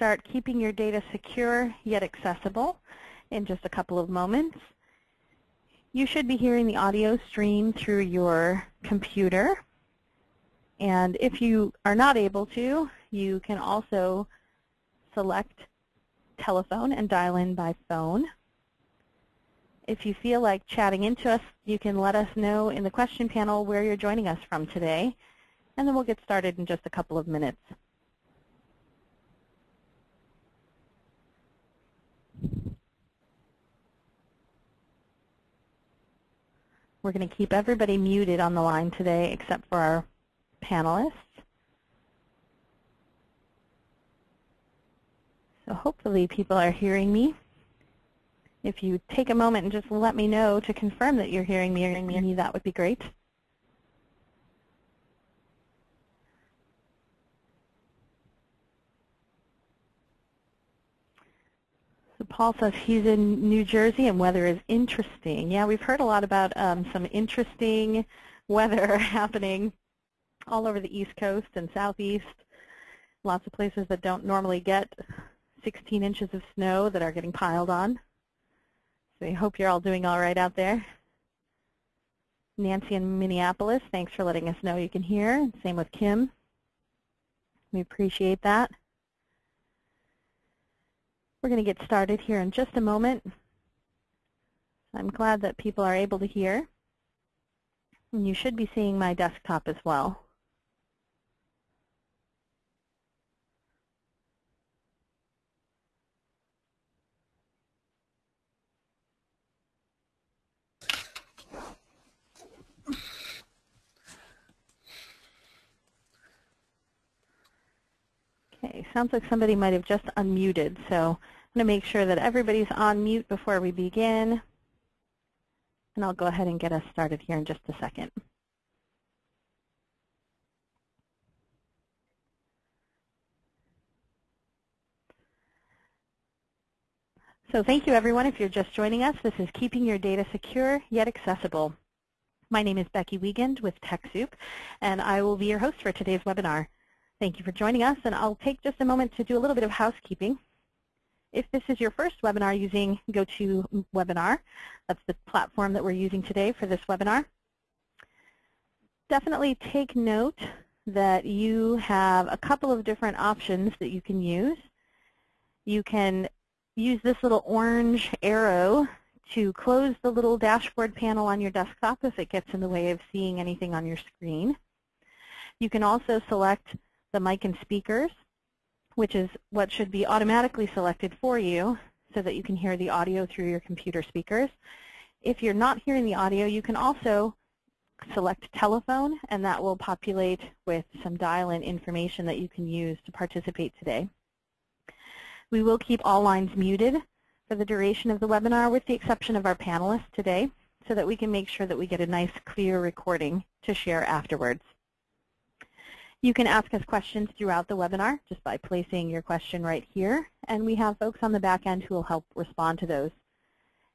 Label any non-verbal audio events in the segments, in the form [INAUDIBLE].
start keeping your data secure yet accessible in just a couple of moments. You should be hearing the audio stream through your computer. And if you are not able to, you can also select telephone and dial in by phone. If you feel like chatting into us, you can let us know in the question panel where you're joining us from today, and then we'll get started in just a couple of minutes. We're going to keep everybody muted on the line today except for our panelists. So hopefully people are hearing me. If you take a moment and just let me know to confirm that you're hearing me, hearing me, that would be great. Paul says he's in New Jersey and weather is interesting. Yeah, we've heard a lot about um, some interesting weather [LAUGHS] happening all over the East Coast and Southeast. Lots of places that don't normally get 16 inches of snow that are getting piled on. So I hope you're all doing all right out there. Nancy in Minneapolis, thanks for letting us know you can hear. Same with Kim. We appreciate that. We're going to get started here in just a moment. I'm glad that people are able to hear. And you should be seeing my desktop as well. Okay, sounds like somebody might have just unmuted, so I'm going to make sure that everybody's on mute before we begin. And I'll go ahead and get us started here in just a second. So thank you, everyone. If you're just joining us, this is Keeping Your Data Secure Yet Accessible. My name is Becky Wiegand with TechSoup, and I will be your host for today's webinar. Thank you for joining us, and I'll take just a moment to do a little bit of housekeeping. If this is your first webinar using GoToWebinar, that's the platform that we're using today for this webinar, definitely take note that you have a couple of different options that you can use. You can use this little orange arrow to close the little dashboard panel on your desktop if it gets in the way of seeing anything on your screen. You can also select the mic and speakers, which is what should be automatically selected for you so that you can hear the audio through your computer speakers. If you're not hearing the audio, you can also select telephone, and that will populate with some dial-in information that you can use to participate today. We will keep all lines muted for the duration of the webinar with the exception of our panelists today so that we can make sure that we get a nice clear recording to share afterwards. You can ask us questions throughout the webinar just by placing your question right here, and we have folks on the back end who will help respond to those.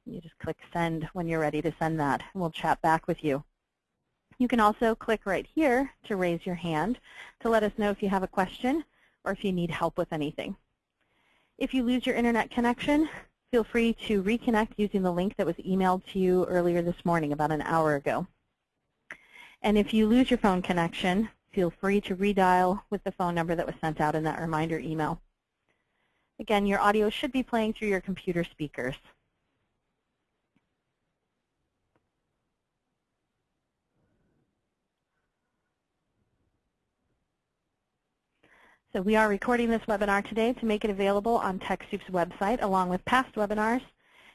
You just click send when you're ready to send that, and we'll chat back with you. You can also click right here to raise your hand to let us know if you have a question or if you need help with anything. If you lose your internet connection, feel free to reconnect using the link that was emailed to you earlier this morning, about an hour ago. And if you lose your phone connection, feel free to redial with the phone number that was sent out in that reminder email. Again, your audio should be playing through your computer speakers. So we are recording this webinar today to make it available on TechSoup's website along with past webinars.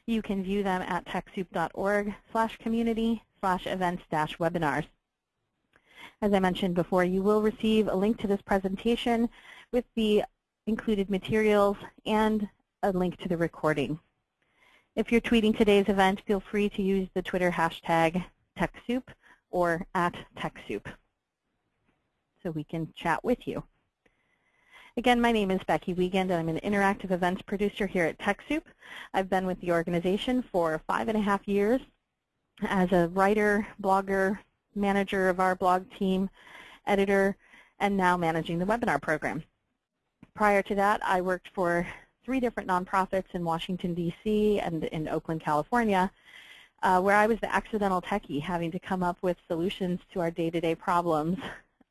You can view them at TechSoup.org slash community slash events dash webinars. As I mentioned before, you will receive a link to this presentation with the included materials and a link to the recording. If you're tweeting today's event, feel free to use the Twitter hashtag TechSoup or at TechSoup so we can chat with you. Again, my name is Becky Wiegand, and I'm an interactive events producer here at TechSoup. I've been with the organization for five and a half years as a writer, blogger, manager of our blog team, editor, and now managing the webinar program. Prior to that, I worked for three different nonprofits in Washington, D.C. and in Oakland, California, uh, where I was the accidental techie having to come up with solutions to our day-to-day -day problems,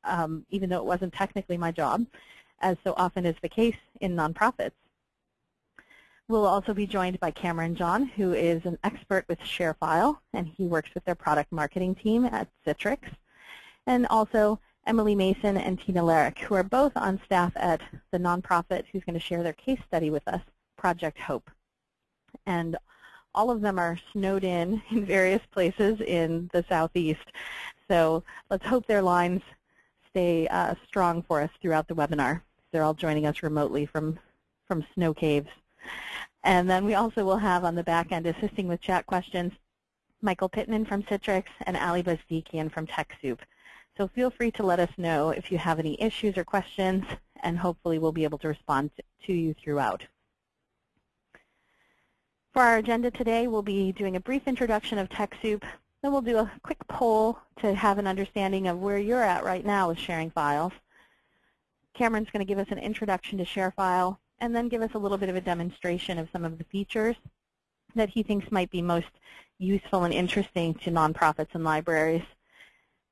um, even though it wasn't technically my job, as so often is the case in nonprofits. We'll also be joined by Cameron John, who is an expert with ShareFile, and he works with their product marketing team at Citrix. And also Emily Mason and Tina Larrick, who are both on staff at the nonprofit who's going to share their case study with us, Project Hope. And all of them are snowed in [LAUGHS] in various places in the southeast. So let's hope their lines stay uh, strong for us throughout the webinar. They're all joining us remotely from, from snow caves. And then we also will have on the back end assisting with chat questions Michael Pittman from Citrix and Ali Bazdikian from TechSoup. So feel free to let us know if you have any issues or questions, and hopefully we'll be able to respond to you throughout. For our agenda today, we'll be doing a brief introduction of TechSoup. Then we'll do a quick poll to have an understanding of where you're at right now with sharing files. Cameron's going to give us an introduction to ShareFile, and then give us a little bit of a demonstration of some of the features that he thinks might be most useful and interesting to nonprofits and libraries.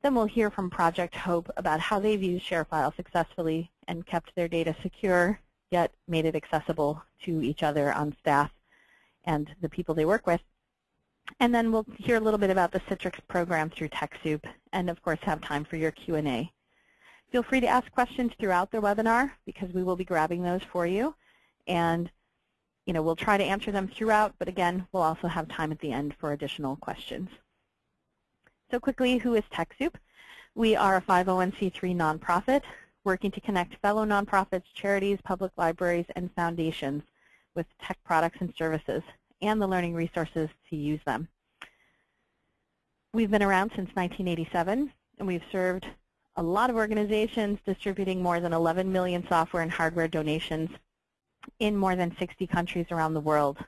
Then we'll hear from Project Hope about how they've used ShareFile successfully and kept their data secure, yet made it accessible to each other on staff and the people they work with. And then we'll hear a little bit about the Citrix program through TechSoup, and of course have time for your Q&A. Feel free to ask questions throughout the webinar because we will be grabbing those for you. And you know, we'll try to answer them throughout, but again, we'll also have time at the end for additional questions. So quickly, who is TechSoup? We are a 501c3 nonprofit working to connect fellow nonprofits, charities, public libraries, and foundations with tech products and services and the learning resources to use them. We've been around since 1987, and we've served a lot of organizations distributing more than 11 million software and hardware donations in more than 60 countries around the world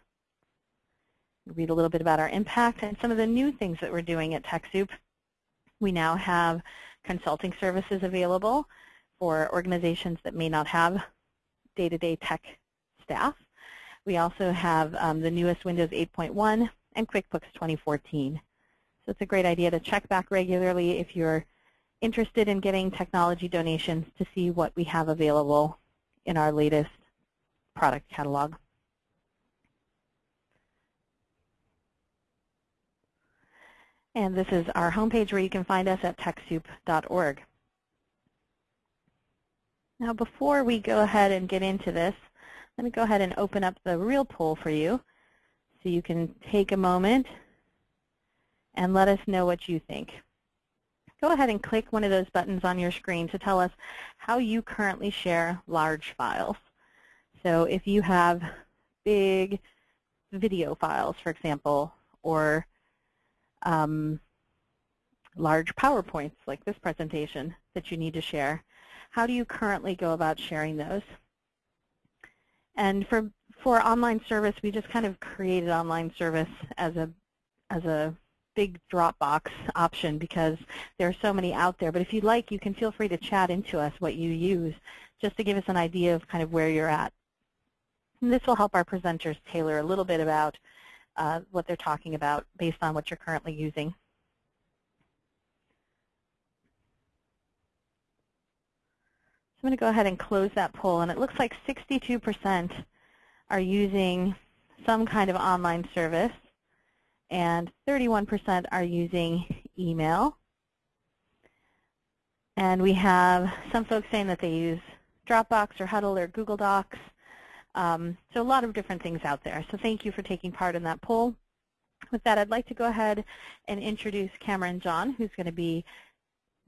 read a little bit about our impact and some of the new things that we're doing at TechSoup. We now have consulting services available for organizations that may not have day-to-day -day tech staff. We also have um, the newest Windows 8.1 and QuickBooks 2014. So it's a great idea to check back regularly if you're interested in getting technology donations to see what we have available in our latest product catalog. And this is our homepage where you can find us at TechSoup.org. Now before we go ahead and get into this, let me go ahead and open up the real poll for you so you can take a moment and let us know what you think. Go ahead and click one of those buttons on your screen to tell us how you currently share large files. So if you have big video files, for example, or um, large PowerPoints like this presentation that you need to share. How do you currently go about sharing those? And for for online service, we just kind of created online service as a as a big Dropbox option because there are so many out there. But if you'd like, you can feel free to chat into us what you use just to give us an idea of kind of where you're at. And this will help our presenters tailor a little bit about uh, what they're talking about based on what you're currently using. So I'm going to go ahead and close that poll, and it looks like 62% are using some kind of online service, and 31% are using email. And we have some folks saying that they use Dropbox or Huddle or Google Docs. Um, so a lot of different things out there. So thank you for taking part in that poll. With that, I'd like to go ahead and introduce Cameron John, who's going to be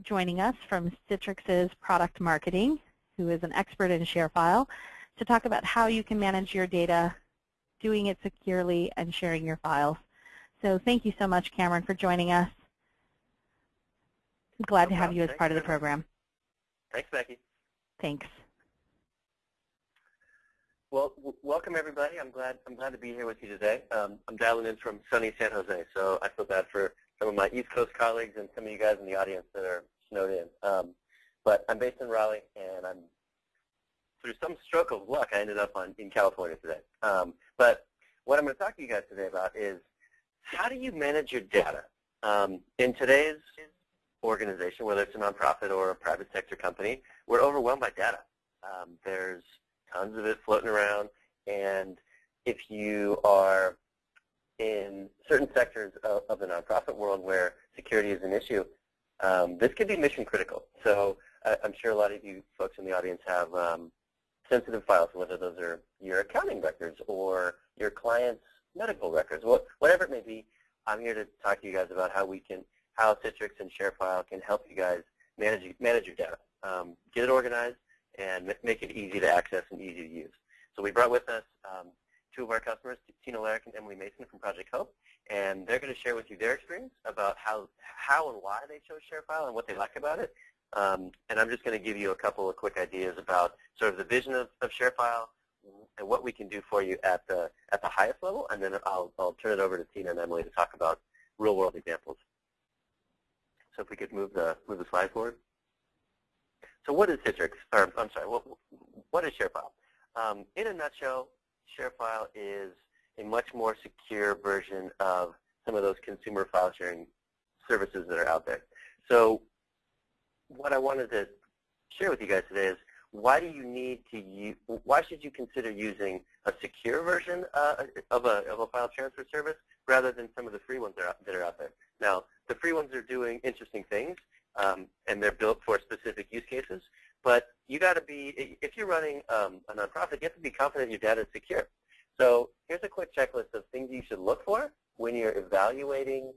joining us from Citrix's product marketing, who is an expert in ShareFile, to talk about how you can manage your data, doing it securely, and sharing your files. So thank you so much, Cameron, for joining us. I'm glad no to have you as Thanks part of the program. Thanks, Becky. Thanks. Well, welcome everybody. I'm glad I'm glad to be here with you today. Um, I'm dialing in from sunny San Jose, so I feel bad for some of my East Coast colleagues and some of you guys in the audience that are snowed in. Um, but I'm based in Raleigh, and I'm through some stroke of luck, I ended up on in California today. Um, but what I'm going to talk to you guys today about is how do you manage your data? Um, in today's organization, whether it's a nonprofit or a private sector company, we're overwhelmed by data. Um, there's tons of it floating around, and if you are in certain sectors of, of the nonprofit world where security is an issue, um, this could be mission critical. So uh, I'm sure a lot of you folks in the audience have um, sensitive files, whether those are your accounting records or your client's medical records, whatever it may be. I'm here to talk to you guys about how we can, how Citrix and ShareFile can help you guys manage manage your data, um, get it organized, and make it easy to access and easy to use. So we brought with us um, two of our customers, Tina Larrick and Emily Mason from Project Hope, and they're going to share with you their experience about how, how and why they chose ShareFile and what they like about it. Um, and I'm just going to give you a couple of quick ideas about sort of the vision of, of ShareFile and what we can do for you at the at the highest level, and then I'll, I'll turn it over to Tina and Emily to talk about real-world examples. So if we could move the move the slide forward. So what is Citrix? Or I'm sorry, what what is ShareFile? Um, in a nutshell, ShareFile is a much more secure version of some of those consumer file sharing services that are out there. So what I wanted to share with you guys today is why do you need to use, why should you consider using a secure version uh, of, a, of a file transfer service rather than some of the free ones that are, that are out there? Now, the free ones are doing interesting things, um, and they're built for specific use cases, but you got to be, if you're running um, a nonprofit, you have to be confident your data is secure. So here's a quick checklist of things you should look for when you're evaluating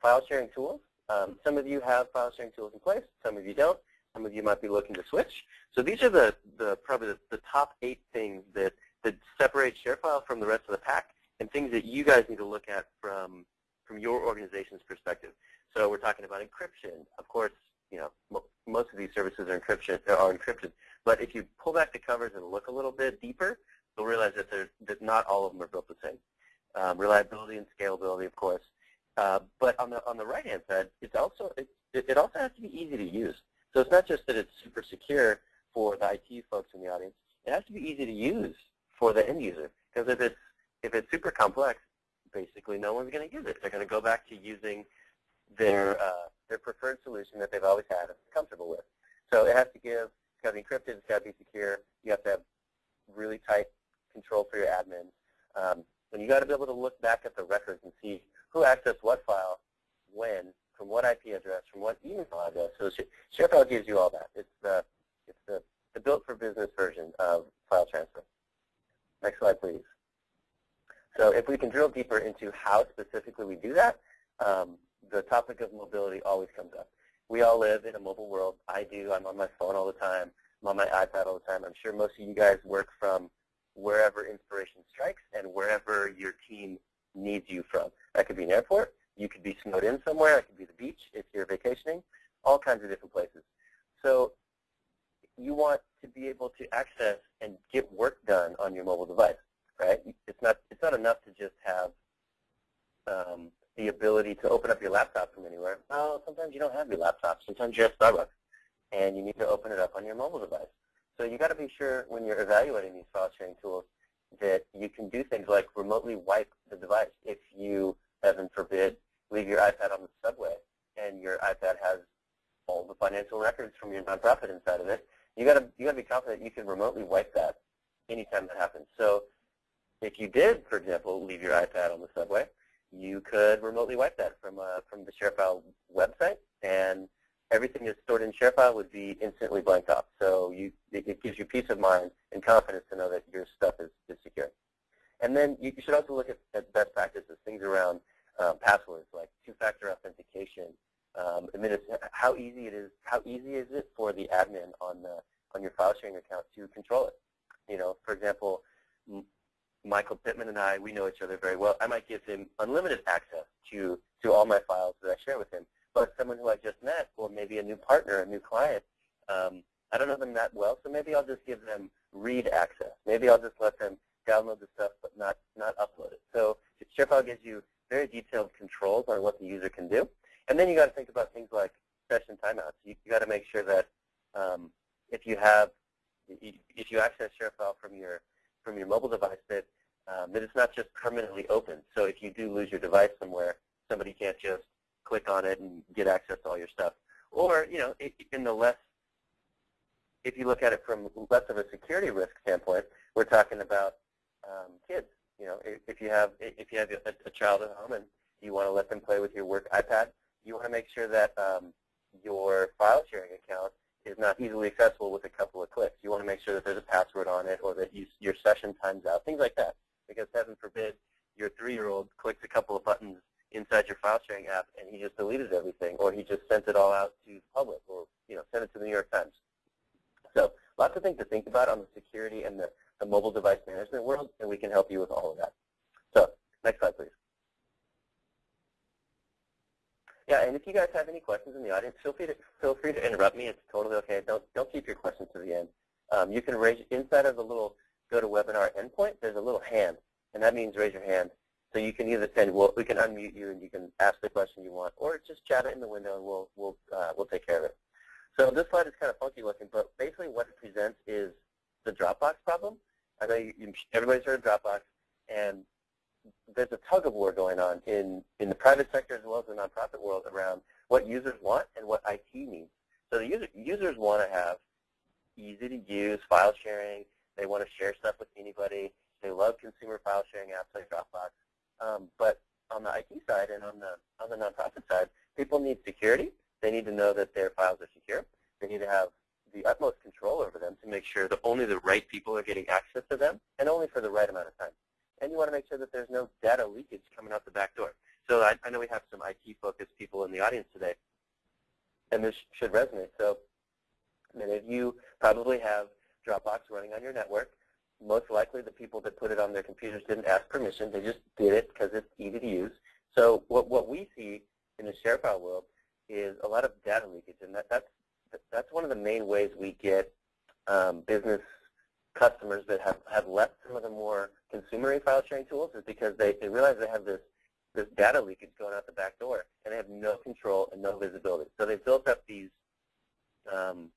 file sharing tools. Um, some of you have file sharing tools in place. Some of you don't. Some of you might be looking to switch. So these are the, the probably the, the top eight things that, that separate ShareFile from the rest of the pack and things that you guys need to look at from, from your organization's perspective. So we're talking about encryption. Of course, you know, most of these services are encryption are encrypted. But if you pull back the covers and look a little bit deeper, you'll realize that, there's that not all of them are built the same. Um, reliability and scalability, of course. Uh, but on the on the right hand side, it's also it, it also has to be easy to use. So it's not just that it's super secure for the IT folks in the audience. It has to be easy to use for the end user. Because if it's if it's super complex, basically no one's going to use it. They're going to go back to using their uh, their preferred solution that they've always had and comfortable with. So it has to give, it's got to be encrypted, it's got to be secure. You have to have really tight control for your admins. Um, and you got to be able to look back at the records and see who accessed what file, when, from what IP address, from what email address. So ShareFile gives you all that. It's the it's the, the built for business version of file transfer. Next slide, please. So if we can drill deeper into how specifically we do that, um, the topic of mobility always comes up. We all live in a mobile world. I do. I'm on my phone all the time. I'm on my iPad all the time. I'm sure most of you guys work from wherever inspiration strikes and wherever your team needs you from. That could be an airport. You could be snowed in somewhere. It could be the beach if you're vacationing. All kinds of different places. So you want to be able to access and get work done on your mobile device, right? It's not it's not enough to just have um, the ability to open up your laptop from anywhere. Well, sometimes you don't have your laptop. Sometimes you're at Starbucks, and you need to open it up on your mobile device. So you got to be sure when you're evaluating these file sharing tools that you can do things like remotely wipe the device if you, heaven forbid, leave your iPad on the subway and your iPad has all the financial records from your nonprofit inside of it. You got to you got to be confident you can remotely wipe that anytime that happens. So if you did, for example, leave your iPad on the subway, you could remotely wipe that from uh, from the ShareFile website, and everything that's stored in ShareFile would be instantly blanked off. So you, it gives you peace of mind and confidence to know that your stuff is, is secure. And then you should also look at, at best practices, things around um, passwords like two-factor authentication. Um, how easy it is. How easy is it for the admin on the on your file sharing account to control it? You know, for example, Michael Pittman and I, we know each other very well. I might give him unlimited access to to all my files that I share with him but someone who I just met, or maybe a new partner, a new client, um, I don't know them that well, so maybe I'll just give them read access. Maybe I'll just let them download the stuff but not, not upload it. So ShareFile gives you very detailed controls on what the user can do. And then you got to think about things like session timeouts. You, you got to make sure that um, if you have if you access ShareFile from your from your mobile device, that um, that it's not just permanently open. So if you do lose your device somewhere, somebody can't just click on it and get access to all your stuff. Or you know, in the less if you look at it from less of a security risk standpoint, we're talking about um, kids. You know, if you have if you have a, a, child at home and you want to let them play with your work iPad, you want to make sure that um, your file sharing account is not easily accessible with a couple of clicks. You want to make sure that there's a password on it or that you, your session times out, things like that. Because heaven forbid your three-year-old clicks a couple of buttons inside your file sharing app and he just deleted everything or he just sent it all out to the public or you know sent it to the New York Times. So lots of things to think about on the security and the, the mobile device management world, and we can help you with all of that. So next slide, please. Yeah, and if you guys have any questions in the audience, feel free to feel free to interrupt me. It's totally okay. Don't don't keep your questions to the end. Um, you can raise inside of the little GoToWebinar endpoint. There's a little hand, and that means raise your hand. So you can either send we'll, we can unmute you and you can ask the question you want, or just chat it in the window and we'll we'll uh, we'll take care of it. So this slide is kind of funky looking, but basically what it presents is the Dropbox problem. Everybody's heard of Dropbox, and there's a tug of war going on in, in the private sector as well as the nonprofit world around what users want and what IT needs. So the user, users want to have easy to use file sharing. They want to share stuff with anybody. They love consumer file sharing apps like Dropbox. Um, but on the IT side and on the on the nonprofit side, people need security. They need to know that their files are secure. They need to have the utmost make sure that only the right people are getting access to them and only for the right amount of time. And you want to make sure that there's no data leakage coming out the back door. So I, I know we have some IT-focused people in the audience today, and this should resonate. So many of you probably have Dropbox running on your network. Most likely the people that put it on their computers didn't ask permission. They just did it because it's easy to use. So what, what we see in the ShareFile world is a lot of data leakage, and that, that's that's one of the main ways we get um, business customers that have, have left some of the more consumer file sharing tools is because they, they realize they have this this data leakage going out the back door, and they have no control and no visibility. So they've built up these, um,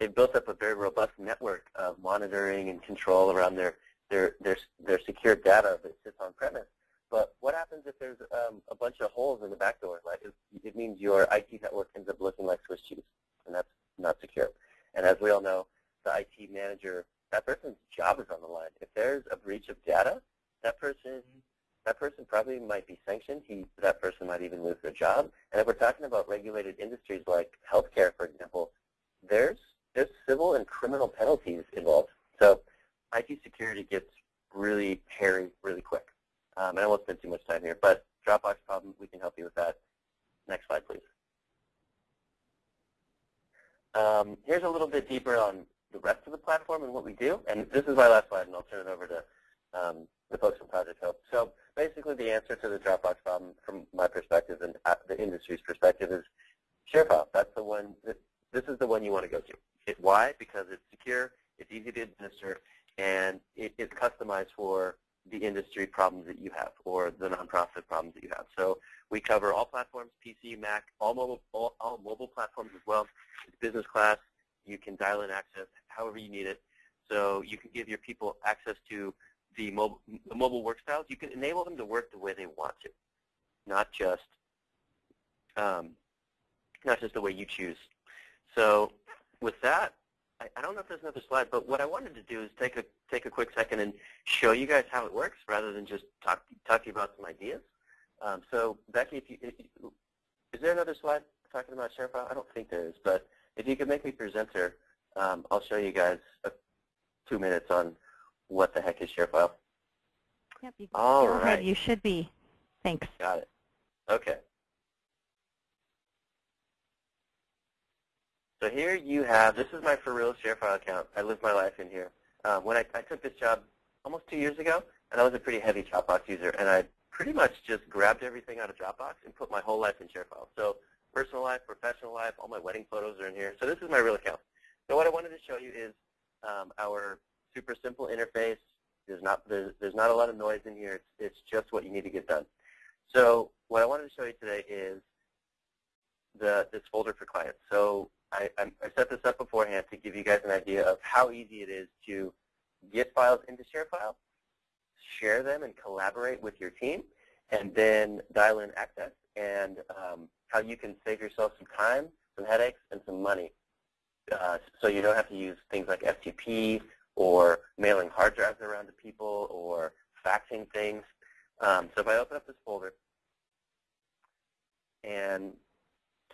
they've built up a very robust network of monitoring and control around their their their their secure data that sits on premise. But what happens if there's um, a bunch of holes in the back door? Like it, it means your IT network ends up looking like Swiss cheese, and that's not secure. And as we all know, the IT manager, that person's job is on the line. If there's a breach of data, that person that person probably might be sanctioned. He, that person might even lose their job. And if we're talking about regulated industries like healthcare, for example, there's there's civil and criminal penalties involved. So IT security gets really hairy really quick. Um, and I won't spend too much time here, but Dropbox problem, we can help you with that. Next slide, please. Um, here's a little bit deeper on the rest of the platform and what we do. And this is my last slide, and I'll turn it over to um, the folks from Project Hope. So basically the answer to the Dropbox problem from my perspective and the industry's perspective is ShareFile. That's the one, this is the one you want to go to. It, why? Because it's secure, it's easy to administer, and it is customized for the industry problems that you have or the nonprofit problems that you have. So we cover all platforms, PC, Mac, all mobile, all, all mobile platforms as well. It's business class. You can dial in access however you need it. So you can give your people access to the mobile, the mobile work styles. You can enable them to work the way they want to, not just um, not just the way you choose. So with that, I, I don't know if there's another slide, but what I wanted to do is take a take a quick second and show you guys how it works rather than just talk talk to you about some ideas. Um, so Becky, if you, if you, is there another slide talking about ShareFile? I don't think there is, but if you could make me presenter, um, I'll show you guys a, two minutes on what the heck is ShareFile. Yep, you, All go right. ahead. You should be. Thanks. Got it. Okay. So here you have, this is my for real ShareFile account. I live my life in here. Um, when I, I took this job almost two years ago, and I was a pretty heavy Dropbox user, and I pretty much just grabbed everything out of Dropbox and put my whole life in ShareFile. So personal life, professional life, all my wedding photos are in here. So this is my real account. So what I wanted to show you is um, our super simple interface. There's not, there's, there's not a lot of noise in here. It's, it's just what you need to get done. So what I wanted to show you today is the, this folder for clients. So I, I set this up beforehand to give you guys an idea of how easy it is to get files into ShareFile, share them and collaborate with your team, and then dial in access and um, how you can save yourself some time, some headaches, and some money. Uh, so you don't have to use things like FTP or mailing hard drives around to people or faxing things. Um, so if I open up this folder, and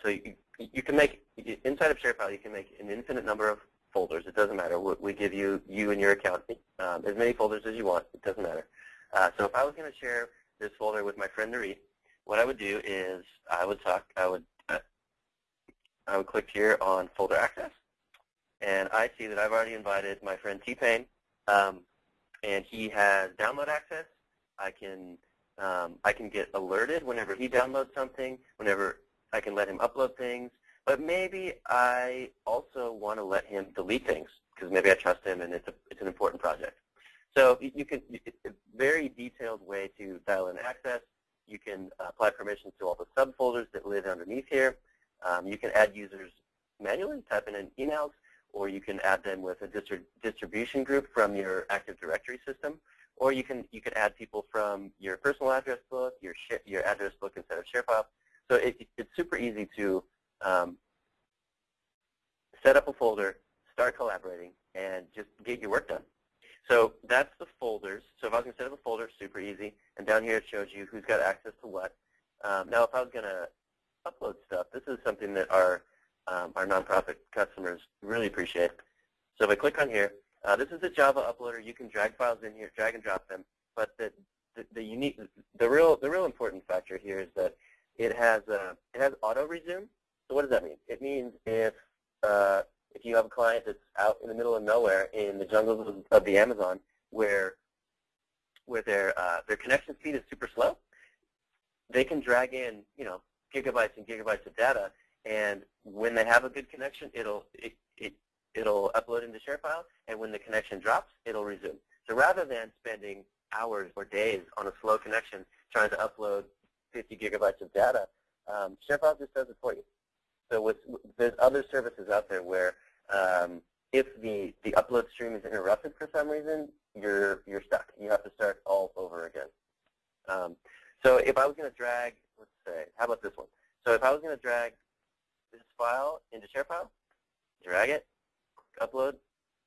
so you, you can make, inside of ShareFile, you can make an infinite number of folders. It doesn't matter. We give you, you and your account, um, as many folders as you want. It doesn't matter. Uh, so if I was going to share this folder with my friend Narit, what I would do is I would talk, I would, uh, I would click here on folder access, and I see that I've already invited my friend T-Pain, um, and he has download access. I can, um, I can get alerted whenever he downloads something, whenever I can let him upload things, but maybe I also want to let him delete things because maybe I trust him and it's, a, it's an important project. So you can, it's a very detailed way to dial in access. You can apply permissions to all the subfolders that live underneath here. Um, you can add users manually, type in an emails, or you can add them with a distri distribution group from your Active Directory system, or you can you can add people from your personal address book, your your address book instead of ShareFile. So it, it's super easy to um, set up a folder, start collaborating, and just get your work done. So that's the folders. So if I was going to set up a easy. And down here it shows you who's got access to what. Um, now if I was going to upload stuff, this is something that our, um, our nonprofit customers really appreciate. So if I click on here, uh, this is a Java uploader. You can drag files in here, drag and drop them. But the, the, the unique, the real, the real important factor here is that it has, uh, it has auto resume. So what does that mean? It means if uh, if you have a client that's out in the middle of nowhere in the jungles of, the Amazon their uh, their connection speed is super slow, they can drag in you know gigabytes and gigabytes of data, and when they have a good connection, it'll it, it it'll upload into ShareFile, and when the connection drops, it'll resume. So rather than spending hours or days on a slow connection trying to upload 50 gigabytes of data, um, ShareFile just does it for you. So with, there's other services out there where um, if the, the upload stream is interrupted for some reason, you're, you're stuck. You have to start all over again. Um, so if I was going to drag, let's say, how about this one? So if I was to drag this file into ShareFile, drag it, upload,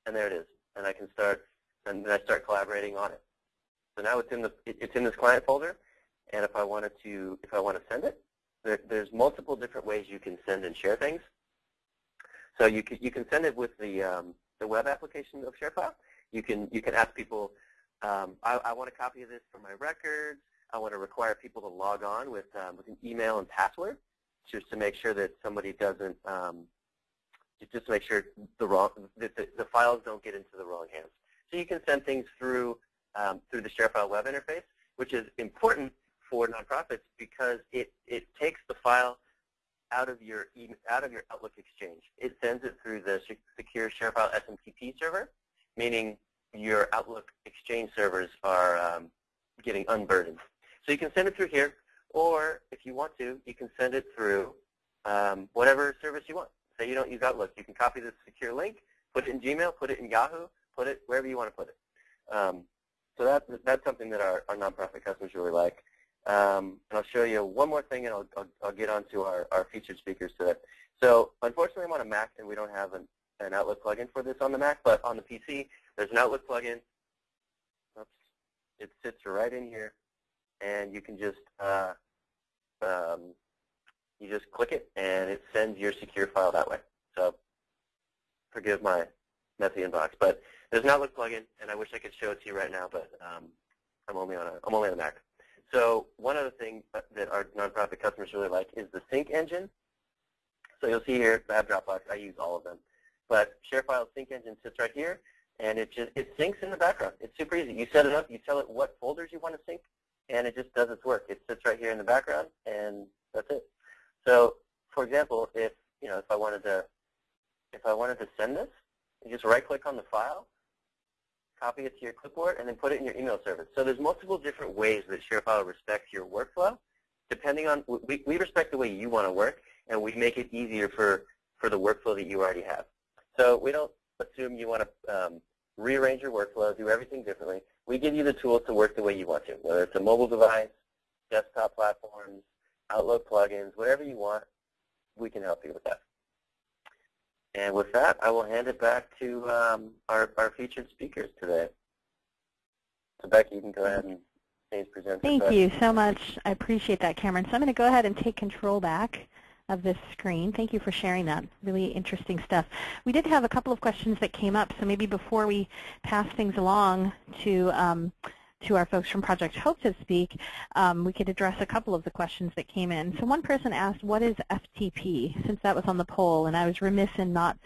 and there it is. And I can start, and then I start collaborating on it. So now it's in the it's in this client folder, and if I wanted to if I want to send it, there, there's multiple different ways you can send and share things. So you can, you can send it with the, um, the web application of ShareFile. You can, you can ask people, um, I, I, want a copy of this for my records. I want to require people to log on with, um, with an email and password just to make sure that somebody doesn't, um, just to make sure the, wrong, that the, the, files don't get into the wrong hands. So you can send things through, um, through the ShareFile web interface, which is important for nonprofits because it, it takes the file out of your out of your Outlook Exchange. It sends it through the secure ShareFile SMTP server, meaning your Outlook Exchange servers are um, getting unburdened. So you can send it through here, or if you want to, you can send it through um, whatever service you want. Say you don't use Outlook, you can copy this secure link, put it in Gmail, put it in Yahoo, put it wherever you want to put it. Um, so that, that's something that our, our nonprofit customers really like. Um, and I'll show you one more thing, and I'll, I'll, I'll get on to our, our featured speakers today. So unfortunately, I'm on a Mac, and we don't have an, an Outlook plugin for this on the Mac, but on the PC, there's an Outlook plugin. Oops. It sits right in here, and you can just uh, um, you just click it, and it sends your secure file that way. So forgive my messy inbox, but there's an Outlook plugin, and I wish I could show it to you right now, but um, I'm only on a I'm only on a Mac. So one of the things that our nonprofit customers really like is the sync engine. So you'll see here, I have Dropbox. I use all of them. But ShareFile sync engine sits right here, and it just it syncs in the background. It's super easy. You set it up, you tell it what folders you want to sync, and it just does its work. It sits right here in the background, and that's it. So, for example, if you know if I wanted to if I wanted to send this, you just right-click on the file, copy it to your clipboard, and then put it in your email service. So there's multiple different ways that ShareFile respects your workflow. Depending on, we, we respect the way you want to work, and we make it easier for, for the workflow that you already have. So we don't assume you want to um, rearrange your workflow, do everything differently. We give you the tools to work the way you want to, whether it's a mobile device, desktop platforms, Outlook plugins, whatever you want, we can help you with that. And with that, I will hand it back to um, our, our featured speakers today. So Becky, you can go ahead and. Thank you so much. I appreciate that, Cameron. So I'm going to go ahead and take control back of this screen. Thank you for sharing that. Really interesting stuff. We did have a couple of questions that came up, so maybe before we pass things along to um, to our folks from Project Hope to speak, um, we could address a couple of the questions that came in. So one person asked, what is FTP, since that was on the poll, and I was remiss in not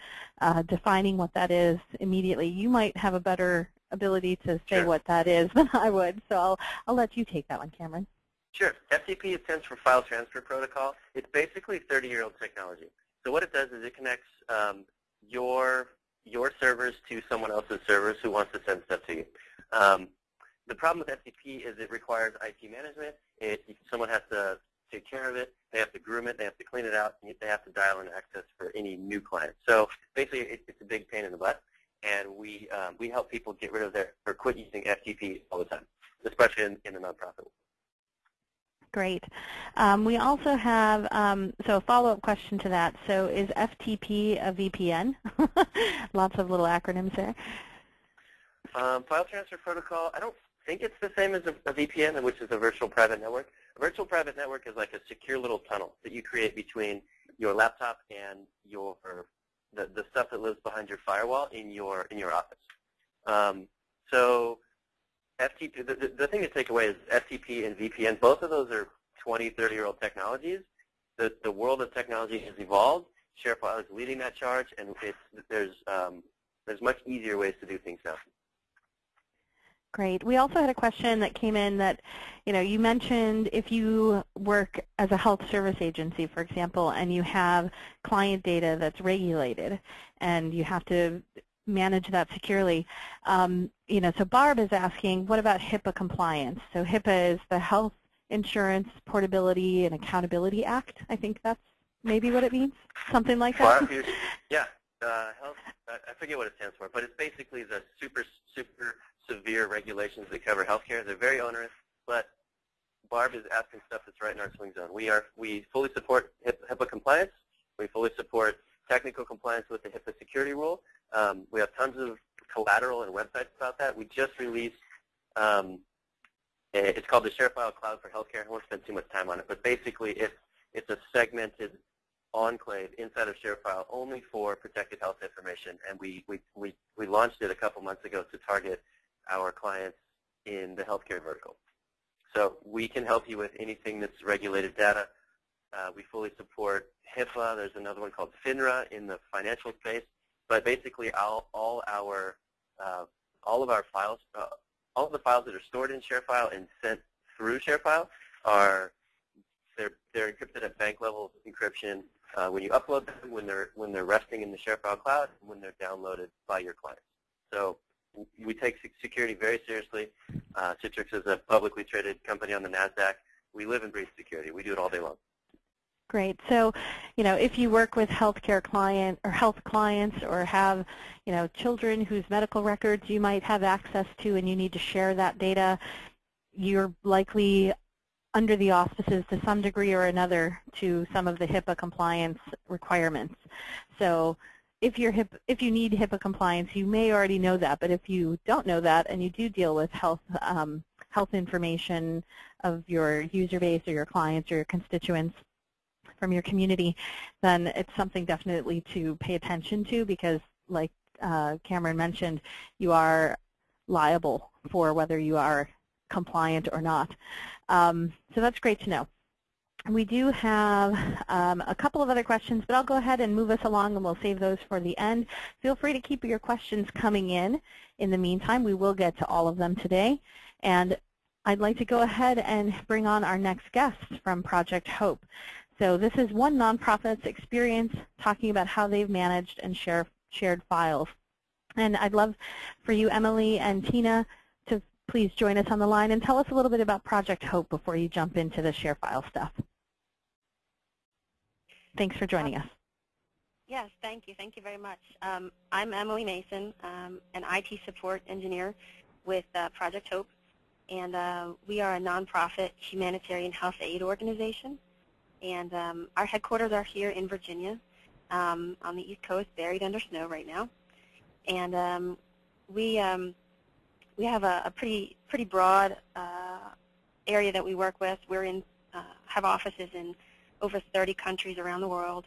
uh, defining what that is immediately. You might have a better ability to say sure. what that is [LAUGHS] than I would, so I'll, I'll let you take that one, Cameron. Sure. FTP stands for File Transfer Protocol. It's basically 30-year-old technology. So what it does is it connects um, your your servers to someone else's servers who wants to send stuff to you. Um, the problem with FTP is it requires IT management. It, someone has to take care of it. They have to groom it. They have to clean it out. And they have to dial in access for any new client. So basically, it, it's a big pain in the butt. And we um, we help people get rid of their or quit using FTP all the time, especially in, in the nonprofit. Great. Um, we also have, um, so a follow-up question to that. So is FTP a VPN? [LAUGHS] Lots of little acronyms there. Um, file transfer protocol, I don't think it's the same as a, a, VPN, which is a virtual private network. A virtual private network is like a secure little tunnel that you create between your laptop and your the, the stuff that lives behind your firewall in your in your office. Um, so FTP, the, the, thing to take away is FTP and VPN, both of those are 20, 30-year-old technologies. The, the world of technology has evolved. ShareFile is leading that charge, and there's, um, there's much easier ways to do things now. Great. We also had a question that came in that, you know, you mentioned if you work as a health service agency, for example, and you have client data that's regulated, and you have to manage that securely. Um, you know, so Barb is asking, what about HIPAA compliance? So HIPAA is the Health Insurance Portability and Accountability Act. I think that's maybe what it means, something like that. Well, [LAUGHS] yeah, uh, health. I forget what it stands for, but it's basically the super super severe regulations that cover healthcare. They're very onerous, but Barb is asking stuff that's right in our swing zone. We are we fully support HIPAA compliance. We fully support technical compliance with the HIPAA security rule. Um, we have tons of collateral and websites about that. We just released, um, it's called the ShareFile Cloud for Healthcare. I won't spend too much time on it, but basically it's, it's a segmented enclave inside of ShareFile only for protected health information, and we, we, we, we launched it a couple months ago to target our clients in the healthcare vertical. So we can help you with anything that's regulated data. Uh, we fully support HIPAA. There's another one called FINRA in the financial space. But basically, all, all our uh, all of our files, uh, all of the files that are stored in ShareFile and sent through ShareFile are they're they're encrypted at bank level encryption uh, when you upload them, when they're when they're resting in the ShareFile cloud, and when they're downloaded by your clients. So we take security very seriously. Uh, Citrix is a publicly traded company on the NASDAQ. We live and breathe security. We do it all day long. Great. So, you know, if you work with healthcare client or health clients or have, you know, children whose medical records you might have access to and you need to share that data, you're likely under the auspices to some degree or another to some of the HIPAA compliance requirements. So if you're HIP, if you need HIPAA compliance, you may already know that. But if you don't know that and you do deal with health um, health information of your user base or your clients or your constituents, from your community, then it's something definitely to pay attention to because, like uh, Cameron mentioned, you are liable for whether you are compliant or not. Um, so that's great to know. We do have um, a couple of other questions, but I'll go ahead and move us along and we'll save those for the end. Feel free to keep your questions coming in. In the meantime, we will get to all of them today. And I'd like to go ahead and bring on our next guest from Project Hope. So this is one nonprofit's experience talking about how they've managed and share, shared files. And I'd love for you, Emily and Tina, to please join us on the line and tell us a little bit about Project Hope before you jump into the ShareFile stuff. Thanks for joining us. Yes, thank you. Thank you very much. Um, I'm Emily Mason, um, an IT support engineer with uh, Project Hope, and uh, we are a nonprofit humanitarian health aid organization. And um, our headquarters are here in Virginia, um, on the East Coast, buried under snow right now. And um, we um, we have a, a, pretty pretty broad uh, area that we work with. We're in uh, have offices in over 30 countries around the world,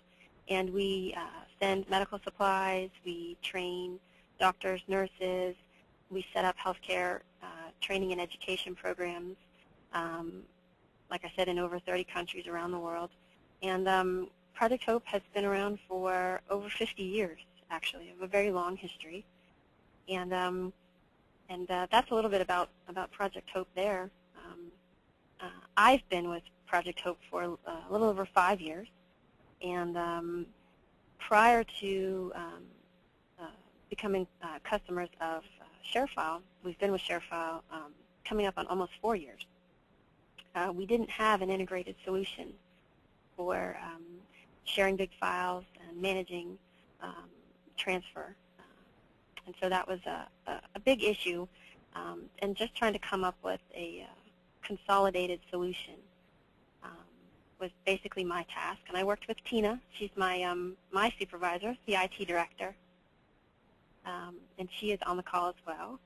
and we uh, send medical supplies. We train doctors, nurses. We set up healthcare uh, training and education programs. Um, like I said, in over 30 countries around the world. And um, Project Hope has been around for over 50 years, actually, of a very long history. And um, and uh, that's a little bit about about Project Hope there. Um, uh, I've been with Project Hope for uh, a little over five years, and um, prior to um, uh, becoming uh, customers of uh, ShareFile, we've been with ShareFile um, coming up on almost four years. Uh, we didn't have an integrated solution for um, sharing big files and managing um, transfer. And so that was a, a, a big issue um, and just trying to come up with a uh, consolidated solution um, was basically my task. And I worked with Tina. She's my, um, my supervisor, the IT director. Um, and she is on the call as well.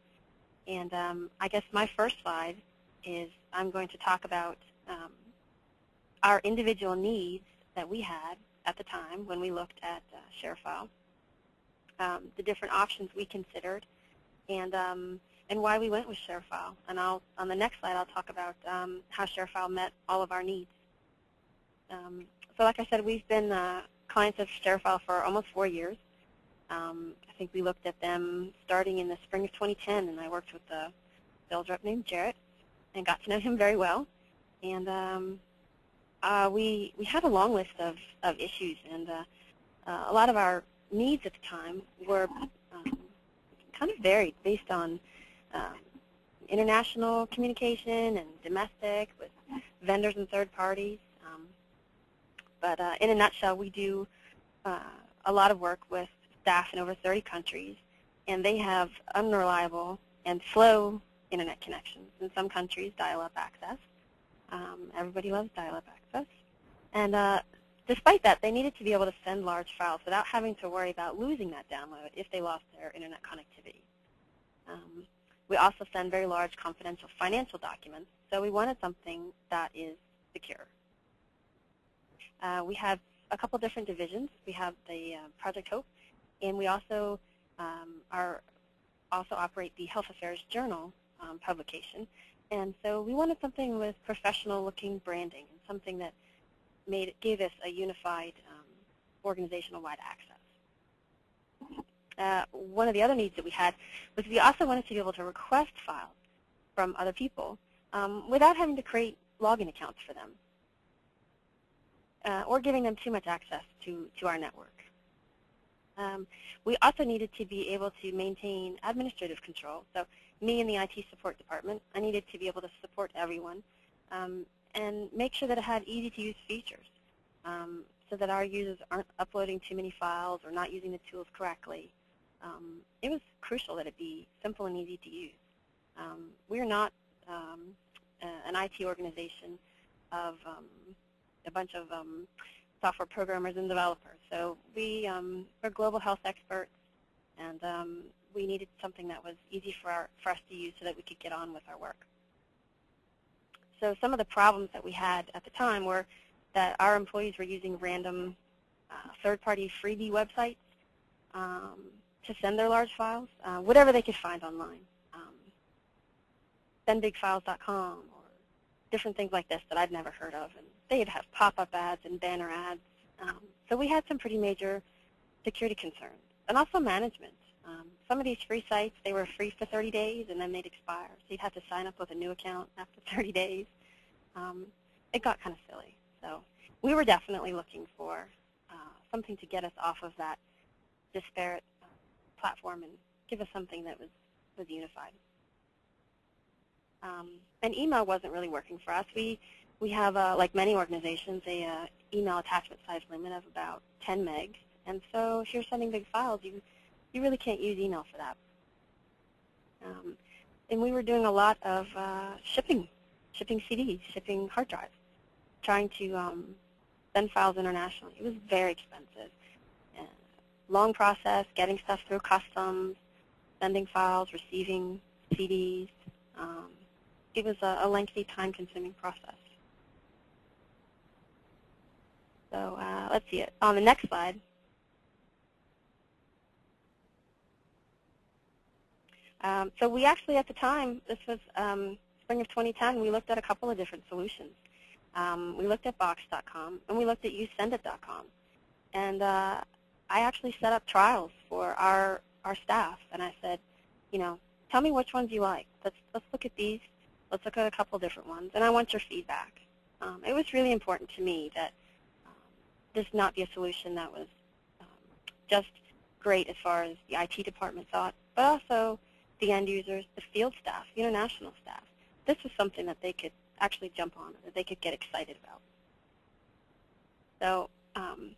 And I guess my first slide is I'm going to talk about um, our individual needs that we had at the time when we looked at uh, ShareFile, um, the different options we considered, and um, and why we went with ShareFile. And I'll on the next slide I'll talk about um, how ShareFile met all of our needs. Um, so like I said, we've been uh, clients of ShareFile for almost four years. Um, I think we looked at them starting in the spring of 2010, and I worked with a sales rep named Jarrett and got to know him very well. And um, uh, we we had a long list of, of issues, and uh, uh, a lot of our needs at the time were um, kind of varied based on um, international communication and domestic with vendors and third parties. Um, but uh, in a nutshell, we do uh, a lot of work with staff in over 30 countries, and they have unreliable and slow internet connections. In some countries, dial-up access. Um, everybody loves dial-up access. And uh, despite that, they needed to be able to send large files without having to worry about losing that download if they lost their internet connectivity. Um, we also send very large confidential financial documents, so we wanted something that is secure. Uh, we have a couple different divisions. We have the uh, Project Hope, and we also um, are also operate the Health Affairs Journal, um, publication. And so we wanted something with professional-looking branding and something that made gave us a unified um, organizational-wide access. Uh, one of the other needs that we had was we also wanted to be able to request files from other people um, without having to create login accounts for them uh, or giving them too much access to, to our network. Um, we also needed to be able to maintain administrative control. So me and the IT support department, I needed to be able to support everyone um, and make sure that it had easy-to-use features um, so that our users aren't uploading too many files or not using the tools correctly. Um, it was crucial that it be simple and easy to use. Um, we're not um, an IT organization of um, a bunch of software programmers and developers. So we, we're global health experts, and we needed something that was easy for, our, for us to use so that we could get on with our work. So some of the problems that we had at the time were that our employees were using random uh, third-party freebie websites um, to send their large files, uh, whatever they could find online. Um, sendbigfiles.com or different things like this that I'd never heard of. And they'd have pop-up ads and banner ads. Um, so we had some pretty major security concerns. And also management. Some of these free sites, they were free for 30 days and then they'd expire. So you'd have to sign up with a new account after [LAUGHS] 30 days. Um, it got kind of silly. So we were definitely looking for uh, something to get us off of that disparate uh, platform and give us something that was, was unified. Um, and email wasn't really working for us. We, we have, uh, like many organizations, a uh, email attachment size limit of about 10 megs And so if you're sending big files, you, you really can't use email for that. Um, and we were doing a lot of uh, shipping, shipping CDs, shipping hard drives, trying to um, send files internationally. It was very expensive. Uh, long process, getting stuff through customs, sending files, receiving CDs. Um, it was a, a lengthy, time-consuming process. So uh, let's see it. On the next slide, um, so we actually at the time, this was um, spring of 2010, we looked at a couple of different solutions. Um, we looked at Box.com and we looked at YouSendIt.com. And uh, I actually set up trials for our, our staff and I said, you know, tell me which ones you like. Let's, let's look at these. Let's look at a couple different ones and I want your feedback. Um, it was really important to me that this not be a solution that was um, just great as far as the IT department thought, but also the end users, the field staff, the international staff. This was something that they could actually jump on, that they could get excited about. So um,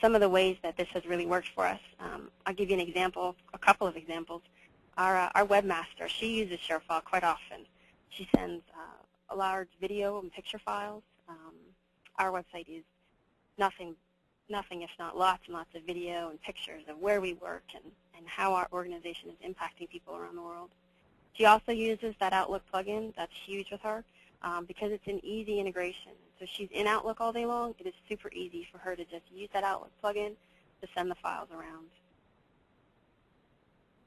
some of the ways that this has really worked for us, um, I'll give you an example, a couple of examples. Our, uh, our webmaster, she uses ShareFile quite often. She sends uh, a large video and picture files. Um, our website is nothing, nothing if not lots and lots of video and pictures of where we work and, and how our organization is impacting people around the world. She also uses that Outlook plugin. That's huge with her um, because it's an easy integration. So she's in Outlook all day long. It is super easy for her to just use that Outlook plugin to send the files around.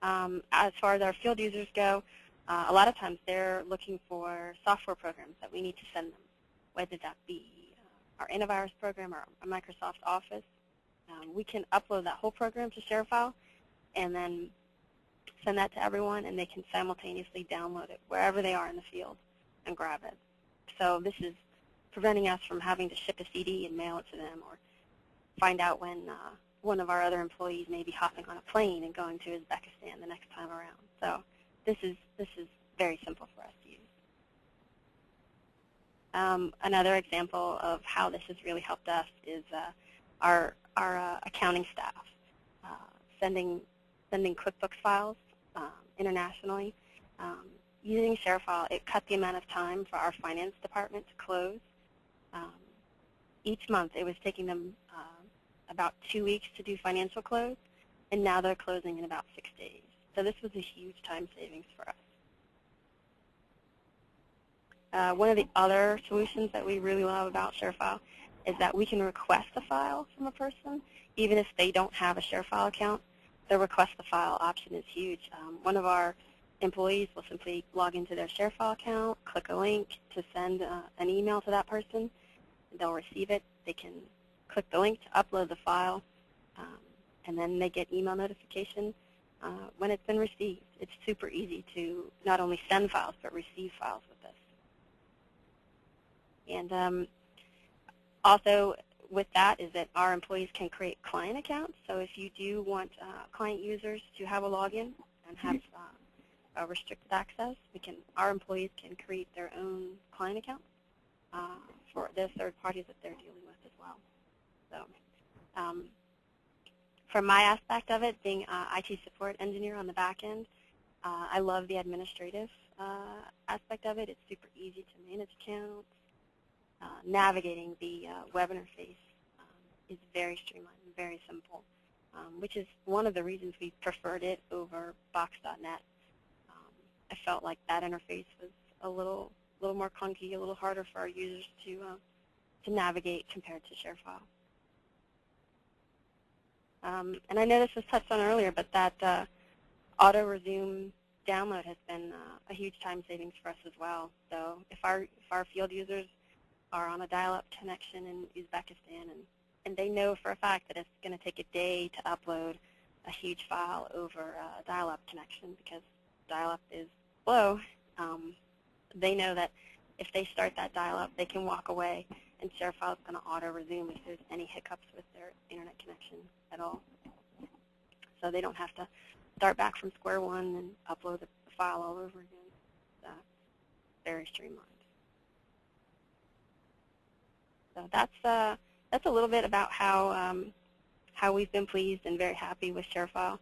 Um, as far as our field users go, uh, a lot of times they're looking for software programs that we need to send them, whether that be our antivirus program, our Microsoft Office. Um, we can upload that whole program to ShareFile and then send that to everyone, and they can simultaneously download it wherever they are in the field and grab it. So this is preventing us from having to ship a CD and mail it to them or find out when uh, one of our other employees may be hopping on a plane and going to Uzbekistan the next time around. So this is, this is very simple for us. Um, another example of how this has really helped us is uh, our, our uh, accounting staff uh, sending, sending QuickBooks files um, internationally. Um, using ShareFile, it cut the amount of time for our finance department to close. Um, each month, it was taking them uh, about two weeks to do financial close, and now they're closing in about six days. So this was a huge time savings for us. Uh, one of the other solutions that we really love about ShareFile is that we can request a file from a person, even if they don't have a ShareFile account. The request the file option is huge. Um, one of our employees will simply log into their ShareFile account, click a link to send uh, an email to that person. They'll receive it. They can click the link to upload the file, um, and then they get email notification uh, when it's been received. It's super easy to not only send files, but receive files with this. And um, also with that is that our employees can create client accounts. So if you do want uh, client users to have a login and have uh, restricted access, we can our employees can create their own client account uh, for the third parties that they're dealing with as well. So um, from my aspect of it, being IT support engineer on the back end, uh, I love the administrative uh, aspect of it. It's super easy to manage accounts, uh, navigating the uh, web interface um, is very streamlined and very simple, um, which is one of the reasons we preferred it over Box.net. Um, I felt like that interface was a little, little more clunky, a little harder for our users to, uh, to navigate compared to ShareFile. Um, and I know this was touched on earlier, but that uh, auto resume download has been uh, a huge time savings for us as well. So if our if our field users are on a dial-up connection in Uzbekistan, and, and they know for a fact that it's going to take a day to upload a huge file over a dial-up connection because dial-up is slow. Um, they know that if they start that dial-up, they can walk away, and ShareFile is going to auto-resume if there's any hiccups with their internet connection at all. So they don't have to start back from square one and upload the file all over again. That's very streamlined. So that's uh, that's a little bit about how um, how we've been pleased and very happy with ShareFile.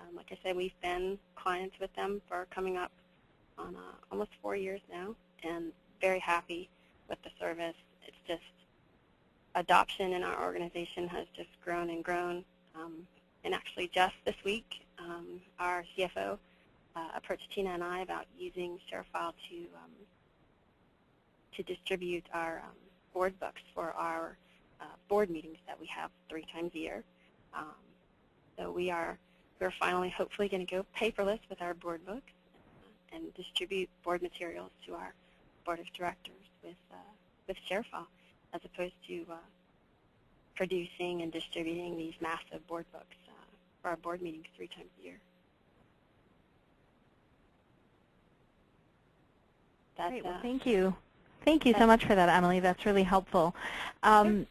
Um, like I said, we've been clients with them for coming up on uh, almost four years now, and very happy with the service. It's just adoption in our organization has just grown and grown. Um, and actually, just this week, um, our CFO uh, approached Tina and I about using ShareFile to um, to distribute our um, board books for our uh, board meetings that we have three times a year. Um, so we are we're finally hopefully going to go paperless with our board books uh, and distribute board materials to our board of directors with uh, with ShareFile as opposed to uh, producing and distributing these massive board books uh, for our board meetings three times a year. That's, Great. Well, thank you. Thank you so much for that, Emily. That's really helpful. Um,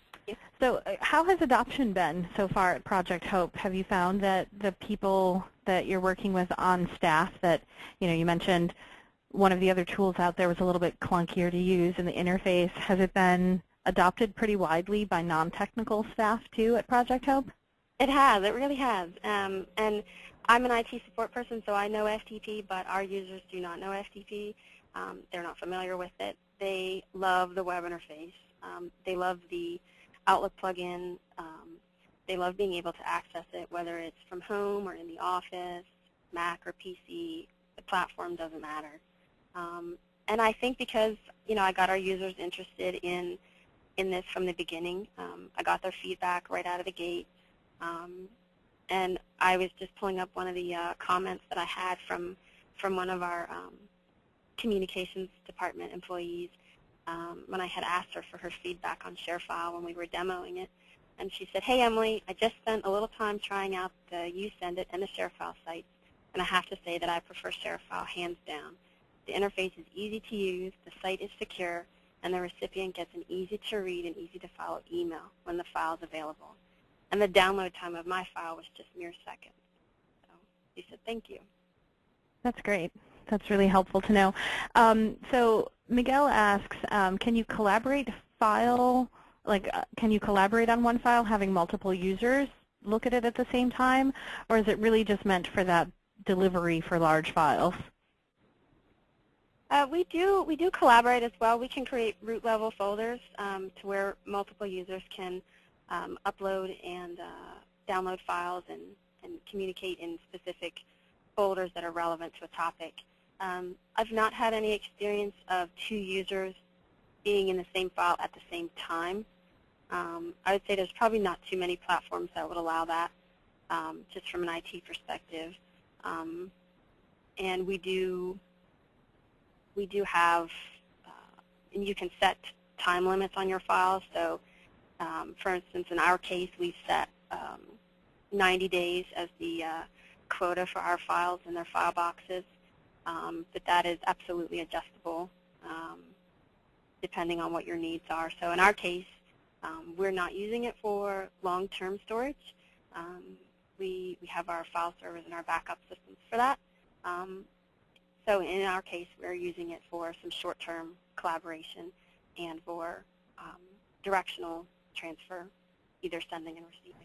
so uh, how has adoption been so far at Project Hope? Have you found that the people that you're working with on staff that, you know, you mentioned one of the other tools out there was a little bit clunkier to use in the interface. Has it been adopted pretty widely by non-technical staff too at Project Hope? It has. It really has. Um, and I'm an IT support person, so I know FTP, but our users do not know FTP. Um, they're not familiar with it. They love the web interface. Um, they love the Outlook plugin. Um, they love being able to access it, whether it's from home or in the office, Mac or PC. The platform doesn't matter. Um, and I think because you know I got our users interested in in this from the beginning. Um, I got their feedback right out of the gate. Um, and I was just pulling up one of the uh, comments that I had from from one of our um, communications department employees um, when I had asked her for her feedback on ShareFile when we were demoing it. And she said, hey, Emily, I just spent a little time trying out the YouSendIt and the ShareFile sites, and I have to say that I prefer ShareFile hands down. The interface is easy to use, the site is secure, and the recipient gets an easy-to-read and easy-to-follow email when the file is available. And the download time of my file was just mere seconds. So she said, thank you. That's great. That's really helpful to know. Um, so Miguel asks, um, can you collaborate file, like uh, can you collaborate on one file having multiple users look at it at the same time, or is it really just meant for that delivery for large files? Uh, we do we do collaborate as well. We can create root level folders um, to where multiple users can um, upload and uh, download files and, and communicate in specific folders that are relevant to a topic. Um, I've not had any experience of two users being in the same file at the same time. Um, I would say there's probably not too many platforms that would allow that, um, just from an IT perspective. Um, and we do we do have, uh, and you can set time limits on your files. So, um, for instance, in our case, we've set um, 90 days as the uh, quota for our files in their file boxes, um, but that is absolutely adjustable um, depending on what your needs are. So in our case, um, we're not using it for long-term storage. Um, we, we have our file servers and our backup systems for that. Um, so in our case, we're using it for some short-term collaboration and for um, directional transfer, either sending and receiving.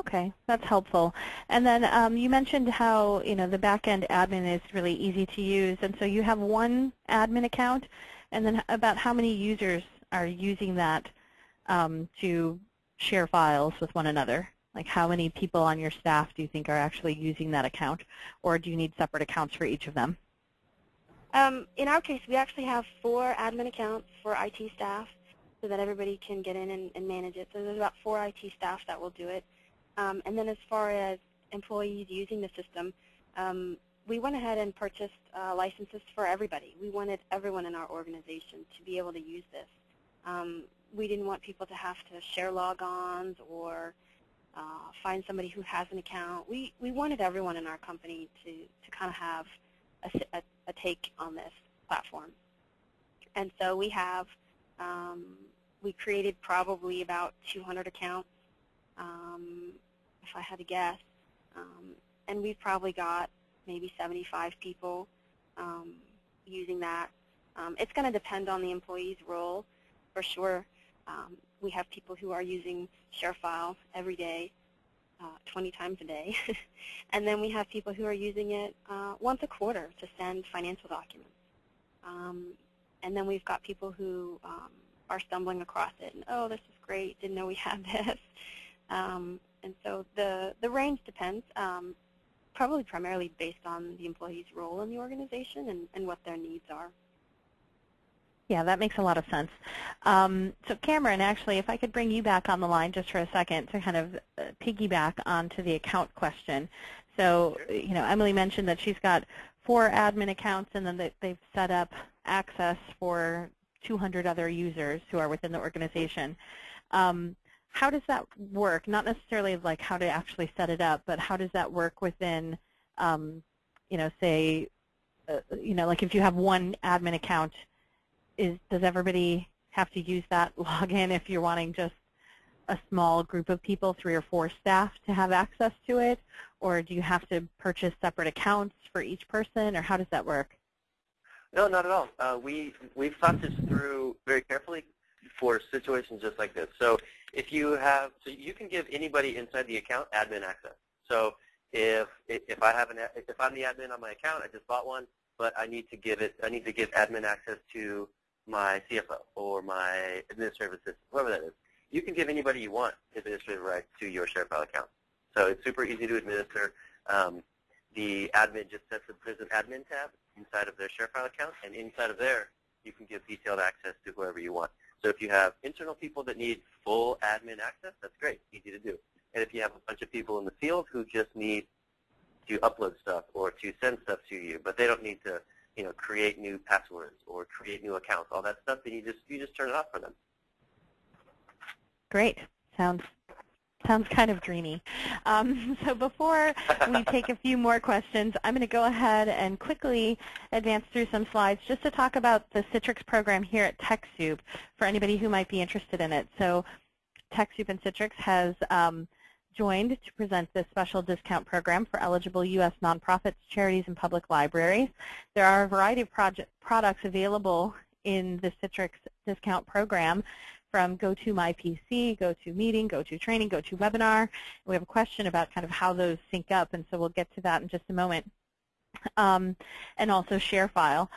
Okay, that's helpful. And then um, you mentioned how you know the back-end admin is really easy to use, and so you have one admin account, and then about how many users are using that um, to share files with one another? Like how many people on your staff do you think are actually using that account, or do you need separate accounts for each of them? Um, in our case, we actually have four admin accounts for IT staff so that everybody can get in and, and manage it. So there's about four IT staff that will do it. Um, and then as far as employees using the system, um, we went ahead and purchased uh, licenses for everybody. We wanted everyone in our organization to be able to use this. Um, we didn't want people to have to share logons or uh, find somebody who has an account. We, we wanted everyone in our company to, to kind of have a, a, a take on this platform. And so we have, um, we created probably about 200 accounts, um, if I had to guess. Um, and we've probably got maybe 75 people um, using that. Um, it's going to depend on the employee's role, for sure. Um, we have people who are using ShareFile every day uh, 20 times a day. [LAUGHS] and then we have people who are using it uh, once a quarter to send financial documents. Um, and then we've got people who um, are stumbling across it and, oh, this is great, didn't know we had [LAUGHS] this. Um, and so the, the range depends, um, probably primarily based on the employee's role in the organization and, and what their needs are. Yeah, that makes a lot of sense. Um, so Cameron, actually, if I could bring you back on the line just for a second to kind of uh, piggyback onto the account question. So, you know, Emily mentioned that she's got four admin accounts and then they, they've set up access for 200 other users who are within the organization. Um, how does that work? Not necessarily like how to actually set it up, but how does that work within, um, you know, say, uh, you know, like if you have one admin account is does everybody have to use that [LAUGHS] login if you're wanting just a small group of people, three or four staff, to have access to it? Or do you have to purchase separate accounts for each person, or how does that work? No, not at all. Uh, we, we've thought this through very carefully for situations just like this. So if you have, so you can give anybody inside the account admin access. So if, if I have an, if I'm the admin on my account, I just bought one, but I need to give it, I need to give admin access to my CFO or my administrative assistant, whoever that is. You can give anybody you want administrative rights to your ShareFile account. So it's super easy to administer. Um, the admin just sets a, there's an admin tab inside of their ShareFile account, and inside of there, you can give detailed access to whoever you want. So if you have internal people that need full admin access, that's great, easy to do. And if you have a bunch of people in the field who just need to upload stuff or to send stuff to you, but they don't need to you know, create new passwords or create new accounts, all that stuff, then you just you just turn it off for them. Great. Sounds sounds kind of dreamy. Um, [LAUGHS] so before we take a few more questions, I'm going to go ahead and quickly advance through some slides just to talk about the Citrix program here at TechSoup for anybody who might be interested in it. So TechSoup and Citrix has um, joined to present this special discount program for eligible U.S. nonprofits, charities, and public libraries. There are a variety of products available in the Citrix discount program from GoToMyPC, GoToMeeting, GoToTraining, GoToWebinar. We have a question about kind of how those sync up, and so we'll get to that in just a moment. Um, and also ShareFile.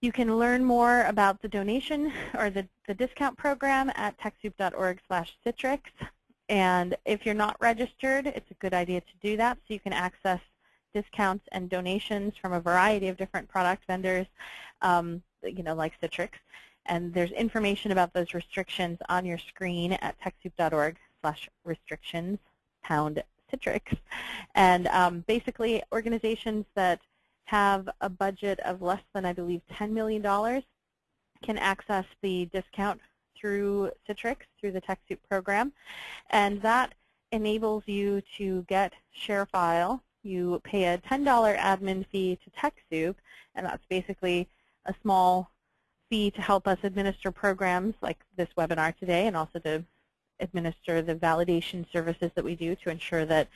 You can learn more about the donation or the, the discount program at TechSoup.org slash Citrix. And if you're not registered, it's a good idea to do that so you can access discounts and donations from a variety of different product vendors, um, you know, like Citrix. And there's information about those restrictions on your screen at TechSoup.org slash restrictions pound Citrix. And um, basically, organizations that have a budget of less than, I believe, $10 million can access the discount through Citrix, through the TechSoup program. And that enables you to get ShareFile. You pay a $10 admin fee to TechSoup, and that's basically a small fee to help us administer programs like this webinar today and also to administer the validation services that we do to ensure that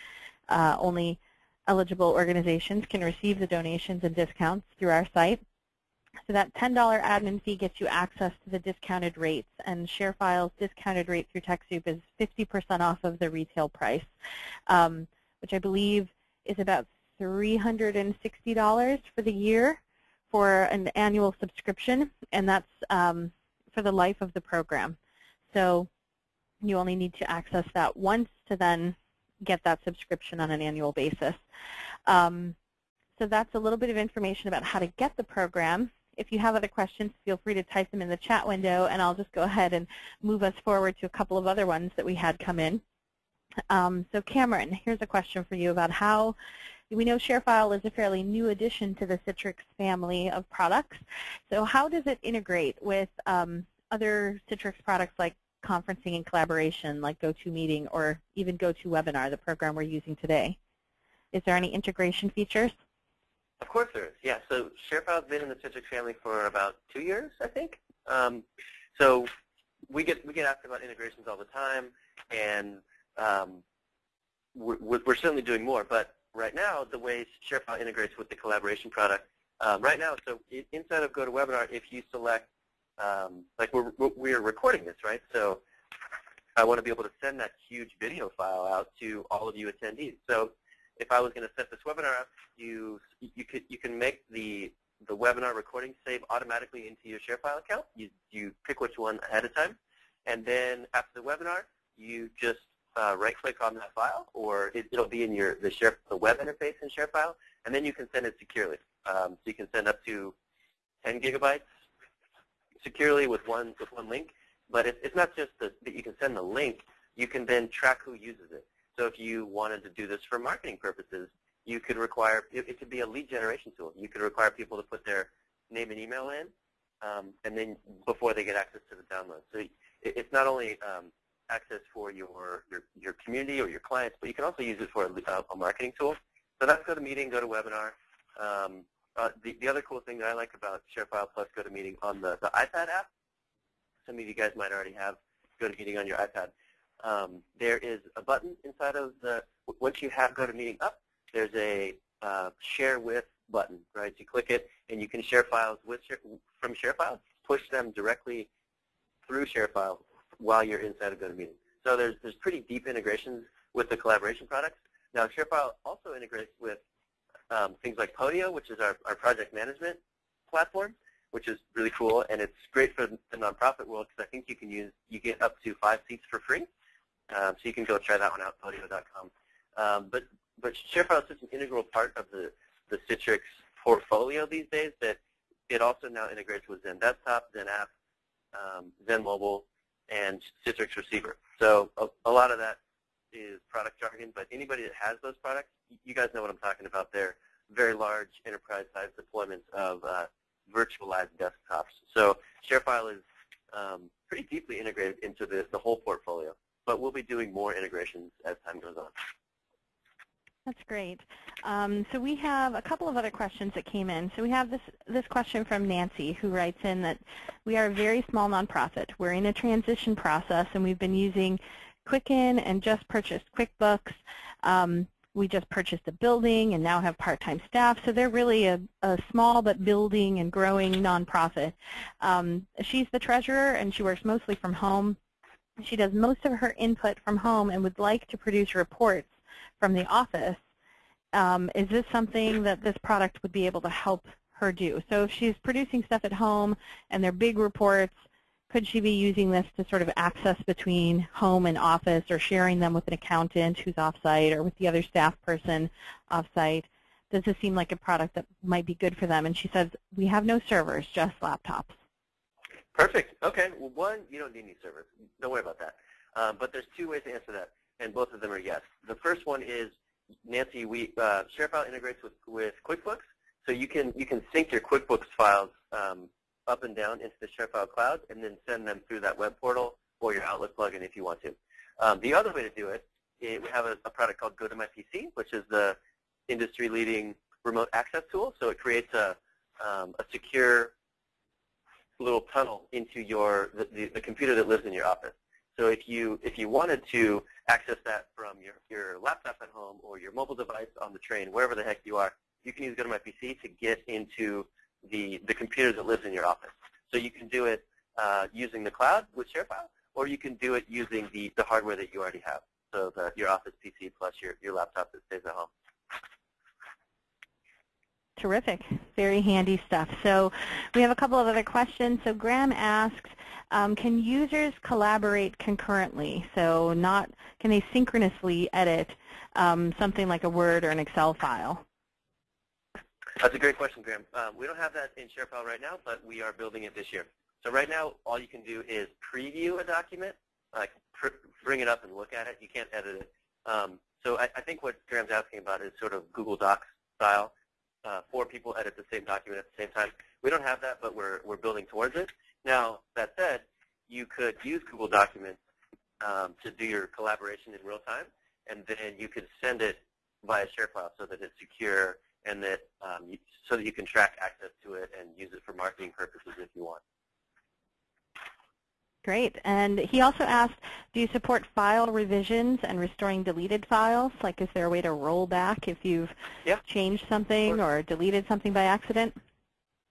uh, only eligible organizations can receive the donations and discounts through our site. So that $10 admin fee gets you access to the discounted rates, and ShareFile's discounted rate through TechSoup is 50% off of the retail price, um, which I believe is about $360 for the year for an annual subscription, and that's um, for the life of the program. So you only need to access that once to then get that subscription on an annual basis. Um, so that's a little bit of information about how to get the program. If you have other questions, feel free to type them in the chat window, and I'll just go ahead and move us forward to a couple of other ones that we had come in. Um, so Cameron, here's a question for you about how we know ShareFile is a fairly new addition to the Citrix family of products. So how does it integrate with um, other Citrix products like conferencing and collaboration, like GoToMeeting or even GoToWebinar, the program we're using today? Is there any integration features? Of course there is, yeah. So ShareFile's been in the Citrix family for about two years, I think. Um, so we get we get asked about integrations all the time, and um, we're, we're, certainly doing more. But right now, the way ShareFile integrates with the collaboration product, um, right now, so inside of GoToWebinar, if you select, um, like we're, we're recording this, right? So I want to be able to send that huge video file out to all of you attendees. So if I was going to set this webinar up, you you could you can make the the webinar recording save automatically into your ShareFile account. You you pick which one ahead of time, and then after the webinar, you just uh, right-click on that file, or it, will be in your the share the web interface in ShareFile, and then you can send it securely. Um, so you can send up to 10 gigabytes securely with one with one link. But it, it's not just that you can send the link. You can then track who uses it. So if you wanted to do this for marketing purposes, you could require, it, it could be a lead generation tool. You could require people to put their name and email in, um, and then before they get access to the download. So it, it's not only um, access for your, your, your community or your clients, but you can also use it for a, a marketing tool. So that's GoToMeeting, GoToWebinar. Um, uh, the, the other cool thing that I like about ShareFile plus GoToMeeting on the, the iPad app, some of you guys might already have GoToMeeting on your iPad. Um, there is a button inside of the, once you have GoToMeeting up, there's a uh, share with button, right? You click it and you can share files with from ShareFile, push them directly through ShareFile while you're inside of GoToMeeting. So there's, there's pretty deep integrations with the collaboration products. Now ShareFile also integrates with um, things like Podio, which is our, our project management platform, which is really cool, and it's great for the nonprofit world because I think you can use, you get up to five seats for free. Um, so you can go try that one out, podio.com. Um, but, but ShareFile is such an integral part of the, the Citrix portfolio these days that it also now integrates with XenDesktop, Zen App, um, XenMobile, and Citrix Receiver. So a, a, lot of that is product jargon, but anybody that has those products, you guys know what I'm talking about. They're very large enterprise-sized deployments of uh, virtualized desktops. So ShareFile is um, pretty deeply integrated into the, the whole portfolio, but we'll be doing more integrations as time goes on. That's great. Um, so we have a couple of other questions that came in. So we have this, this question from Nancy who writes in that we are a very small nonprofit. We're in a transition process and we've been using Quicken and just purchased QuickBooks. Um, we just purchased a building and now have part-time staff. So they're really a, a, small but building and growing nonprofit. Um, she's the treasurer and she works mostly from home. She does most of her input from home and would like to produce reports from the office, um, is this something that this product would be able to help her do? So if she's producing stuff at home and they're big reports, could she be using this to sort of access between home and office or sharing them with an accountant who's offsite or with the other staff person offsite? Does this seem like a product that might be good for them? And she says, we have no servers, just laptops. Perfect. Okay. Well, one, you don't need any servers. Don't worry about that. Um, but there's two ways to answer that and both of them are yes. The first one is, Nancy, we uh, ShareFile integrates with, with QuickBooks, so you can you can sync your QuickBooks files um, up and down into the ShareFile cloud and then send them through that web portal or your Outlook plugin if you want to. Um, the other way to do it, we have a, a product called GoToMyPC, which is the industry-leading remote access tool. So it creates a, um, a secure little tunnel into your the, the, the computer that lives in your office. So if you if you wanted to access that from your, your laptop at home or your mobile device on the train, wherever the heck you are, you can use GoToMyPC to get into the, the computer that lives in your office. So you can do it uh, using the cloud with ShareFile, or you can do it using the, the hardware that you already have. So the, your Office PC plus your, your laptop that stays at home. Terrific. Very handy stuff. So we have a couple of other questions. So Graham asks, um, can users collaborate concurrently? So not can they synchronously edit um, something like a Word or an Excel file? That's a great question, Graham. Um, we don't have that in ShareFile right now, but we are building it this year. So right now, all you can do is preview a document, like bring it up and look at it. You can't edit it. Um, so I, I, think what Graham's asking about is sort of Google Docs style. Uh, four people edit the same document at the same time. We don't have that, but we're, we're building towards it. Now, that said, you could use Google Documents um, to do your collaboration in real time, and then you could send it via ShareFile so that it's secure and that um, you, so that you can track access to it and use it for marketing purposes if you want. Great. And he also asked, do you support file revisions and restoring deleted files? Like, is there a way to roll back if you've yeah. changed something or deleted something by accident?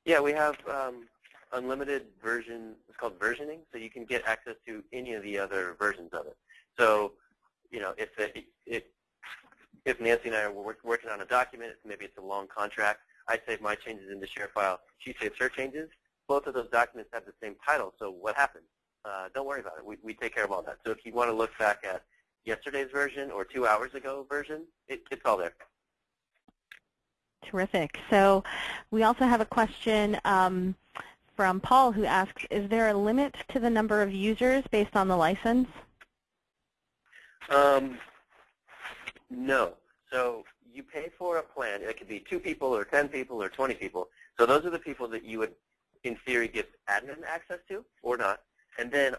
Yeah, we have um, unlimited version, it's called versioning, so you can get access to any of the other versions of it. So, you know, if, it, if, Nancy and I are working on a document, maybe it's a long contract, I save my changes in the ShareFile, she saves her changes. Both of those documents have the same title, so what happens? Uh, don't worry about it. We, we take care of all that. So if you want to look back at yesterday's version or two hours ago version, it, it's all there. Terrific. So we also have a question um, from Paul who asks, is there a limit to the number of users based on the license? Um, no. So you pay for a plan. It could be two people or 10 people or 20 people. So those are the people that you would, in theory, give admin access to or not. And then,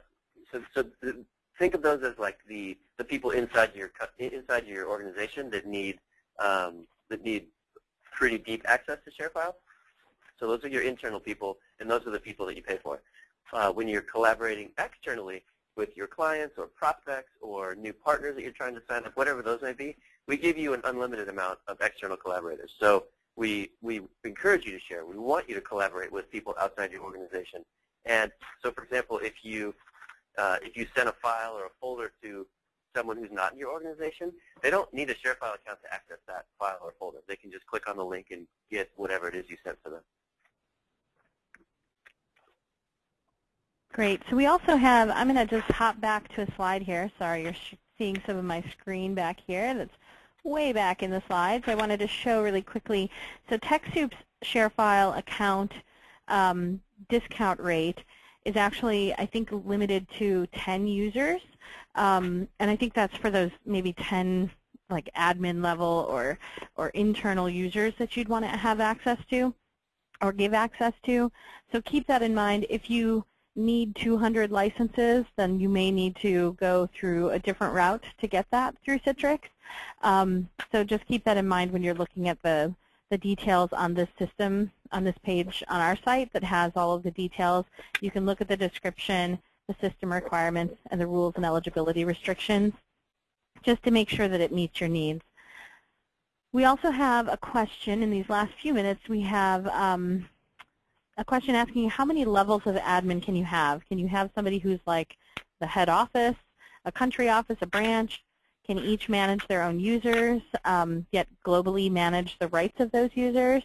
so, so the, think of those as like the, the people inside your inside your organization that need um, that need pretty deep access to ShareFile. So those are your internal people, and those are the people that you pay for. Uh, when you're collaborating externally with your clients or prospects or new partners that you're trying to sign up, whatever those may be, we give you an unlimited amount of external collaborators. So we, we encourage you to share. We want you to collaborate with people outside your organization. And so, for example, if you uh, if you send a file or a folder to someone who's not in your organization, they don't need a ShareFile account to access that file or folder. They can just click on the link and get whatever it is you sent to them. Great. So we also have, I'm going to just hop back to a slide here. Sorry, you're seeing some of my screen back here. That's way back in the slides. I wanted to show really quickly. So TechSoup's ShareFile account um, discount rate is actually, I think, limited to 10 users. Um, and I think that's for those maybe 10 like admin level or, or internal users that you'd want to have access to or give access to. So keep that in mind. If you need 200 licenses, then you may need to go through a different route to get that through Citrix. Um, so just keep that in mind when you're looking at the, the details on this system, on this page on our site that has all of the details. You can look at the description, the system requirements, and the rules and eligibility restrictions just to make sure that it meets your needs. We also have a question in these last few minutes. We have um, a question asking how many levels of admin can you have? Can you have somebody who's like the head office, a country office, a branch? Can each manage their own users, um, yet globally manage the rights of those users?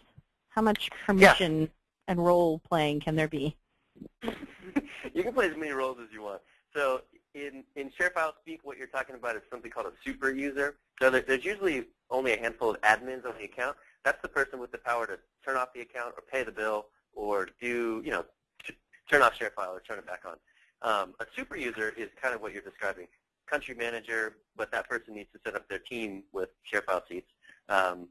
How much permission yeah. and role playing can there be? [LAUGHS] you can play as many roles as you want. So in, in ShareFile speak, what you're talking about is something called a super user. So there, there's usually only a handful of admins on the account. That's the person with the power to turn off the account or pay the bill or do, you know, turn off ShareFile or turn it back on. Um, a super user is kind of what you're describing. Country manager, but that person needs to set up their team with ShareFile seats. Um,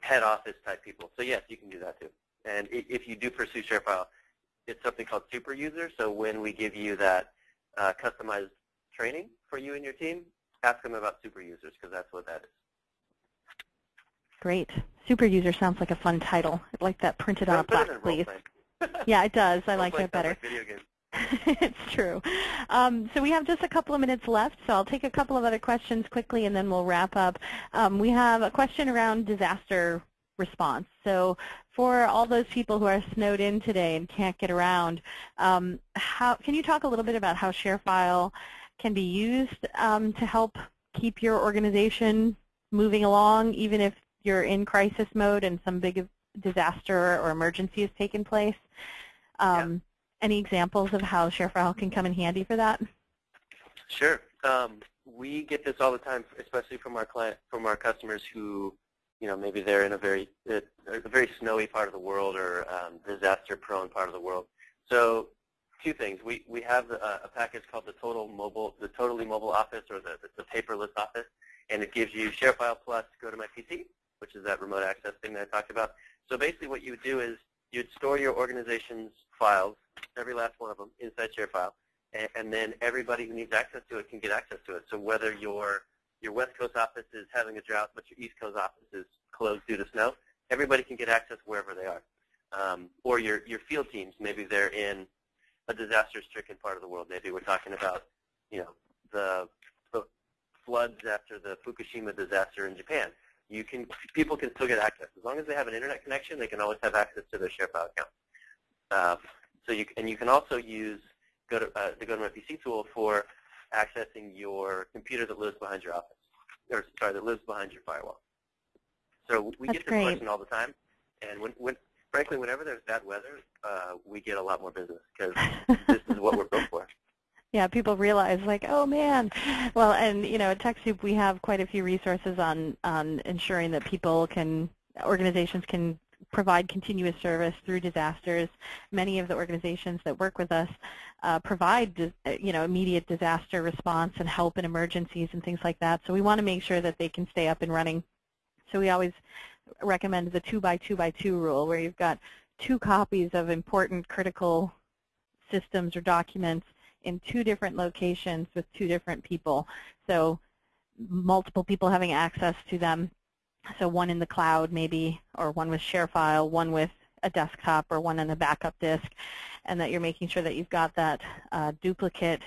head office type people. So yes, you can do that too. And if you do pursue ShareFile, it's something called super user. So when we give you that uh, customized training for you and your team, ask them about super users because that's what that is. Great. Super user sounds like a fun title. I'd like that printed on a plaque, please. [LAUGHS] yeah, it does. I like that better. Like [LAUGHS] it's true. Um, so we have just a couple of minutes left, so I'll take a couple of other questions quickly and then we'll wrap up. Um, we have a question around disaster response. So for all those people who are snowed in today and can't get around, um, how, can you talk a little bit about how ShareFile can be used um, to help keep your organization moving along, even if you're in crisis mode and some big disaster or emergency has taken place? Um, yeah. Any examples of how ShareFile can come in handy for that? Sure. Um, we get this all the time, especially from our client, from our customers who you know, maybe they're in a very a, very snowy part of the world or um, disaster-prone part of the world. So, two things: we we have a, a, package called the Total Mobile, the Totally Mobile Office, or the the paperless office, and it gives you ShareFile plus Go to My PC, which is that remote access thing that I talked about. So basically, what you would do is you'd store your organization's files, every last one of them, inside ShareFile, and, and then everybody who needs access to it can get access to it. So whether you're your West Coast office is having a drought, but your East Coast office is closed due to snow, everybody can get access wherever they are. Um, or your, your field teams, maybe they're in a disaster-stricken part of the world. Maybe we're talking about, you know, the, the floods after the Fukushima disaster in Japan. You can, people can still get access. As long as they have an internet connection, they can always have access to their ShareFile account. Uh, So you and you can also use go to, uh, the GoToMyPC tool for accessing your computer that lives behind your office, or sorry, that lives behind your firewall. So we That's get this great. question all the time, and when, when frankly, whenever there's bad weather, uh, we get a lot more business because [LAUGHS] this is what we're built for. Yeah, people realize like, oh man. Well, and you know, at TechSoup we have quite a few resources on on ensuring that people can, organizations can provide continuous service through disasters. Many of the organizations that work with us uh, provide, uh, you know, immediate disaster response and help in emergencies and things like that. So we want to make sure that they can stay up and running. So we always recommend the two by two by two rule, where you've got two copies of important critical systems or documents in two different locations with two different people. So multiple people having access to them. So one in the cloud maybe, or one with ShareFile, one with a desktop, or one on a backup disk, and that you're making sure that you've got that uh, duplicate,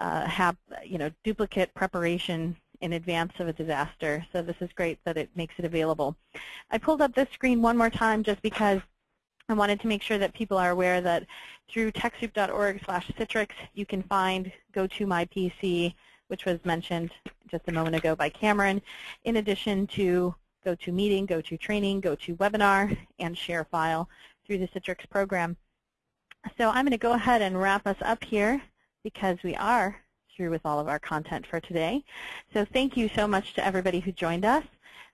uh, have, you know, duplicate preparation in advance of a disaster. So this is great that it makes it available. I pulled up this screen one more time just because I wanted to make sure that people are aware that through TechSoup.org slash Citrix, you can find GoToMyPC, which was mentioned just a moment ago by Cameron, in addition to GoToMeeting, GoToTraining, GoToWebinar, and ShareFile through the Citrix program. So I'm going to go ahead and wrap us up here because we are through with all of our content for today. So thank you so much to everybody who joined us.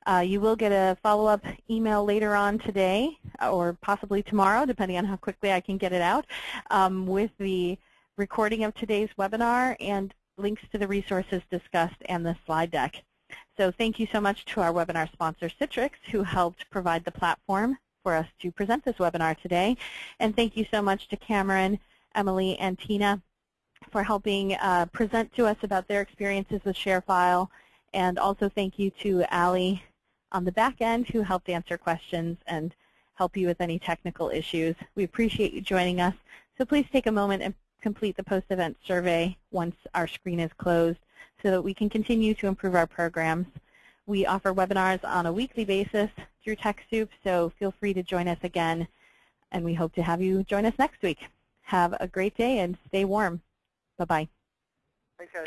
Uh, you will get a follow-up email later on today or possibly tomorrow, depending on how quickly I can get it out, um, with the recording of today's webinar and links to the resources discussed and the slide deck. So thank you so much to our webinar sponsor, Citrix, who helped provide the platform for us to present this webinar today. And thank you so much to Cameron, Emily, and Tina for helping uh, present to us about their experiences with ShareFile. And also thank you to Ali on the back end who helped answer questions and help you with any technical issues. We appreciate you joining us. So please take a moment and complete the post-event survey once our screen is closed so that we can continue to improve our programs. We offer webinars on a weekly basis through TechSoup, so feel free to join us again, and we hope to have you join us next week. Have a great day and stay warm. Bye-bye. Thanks, guys.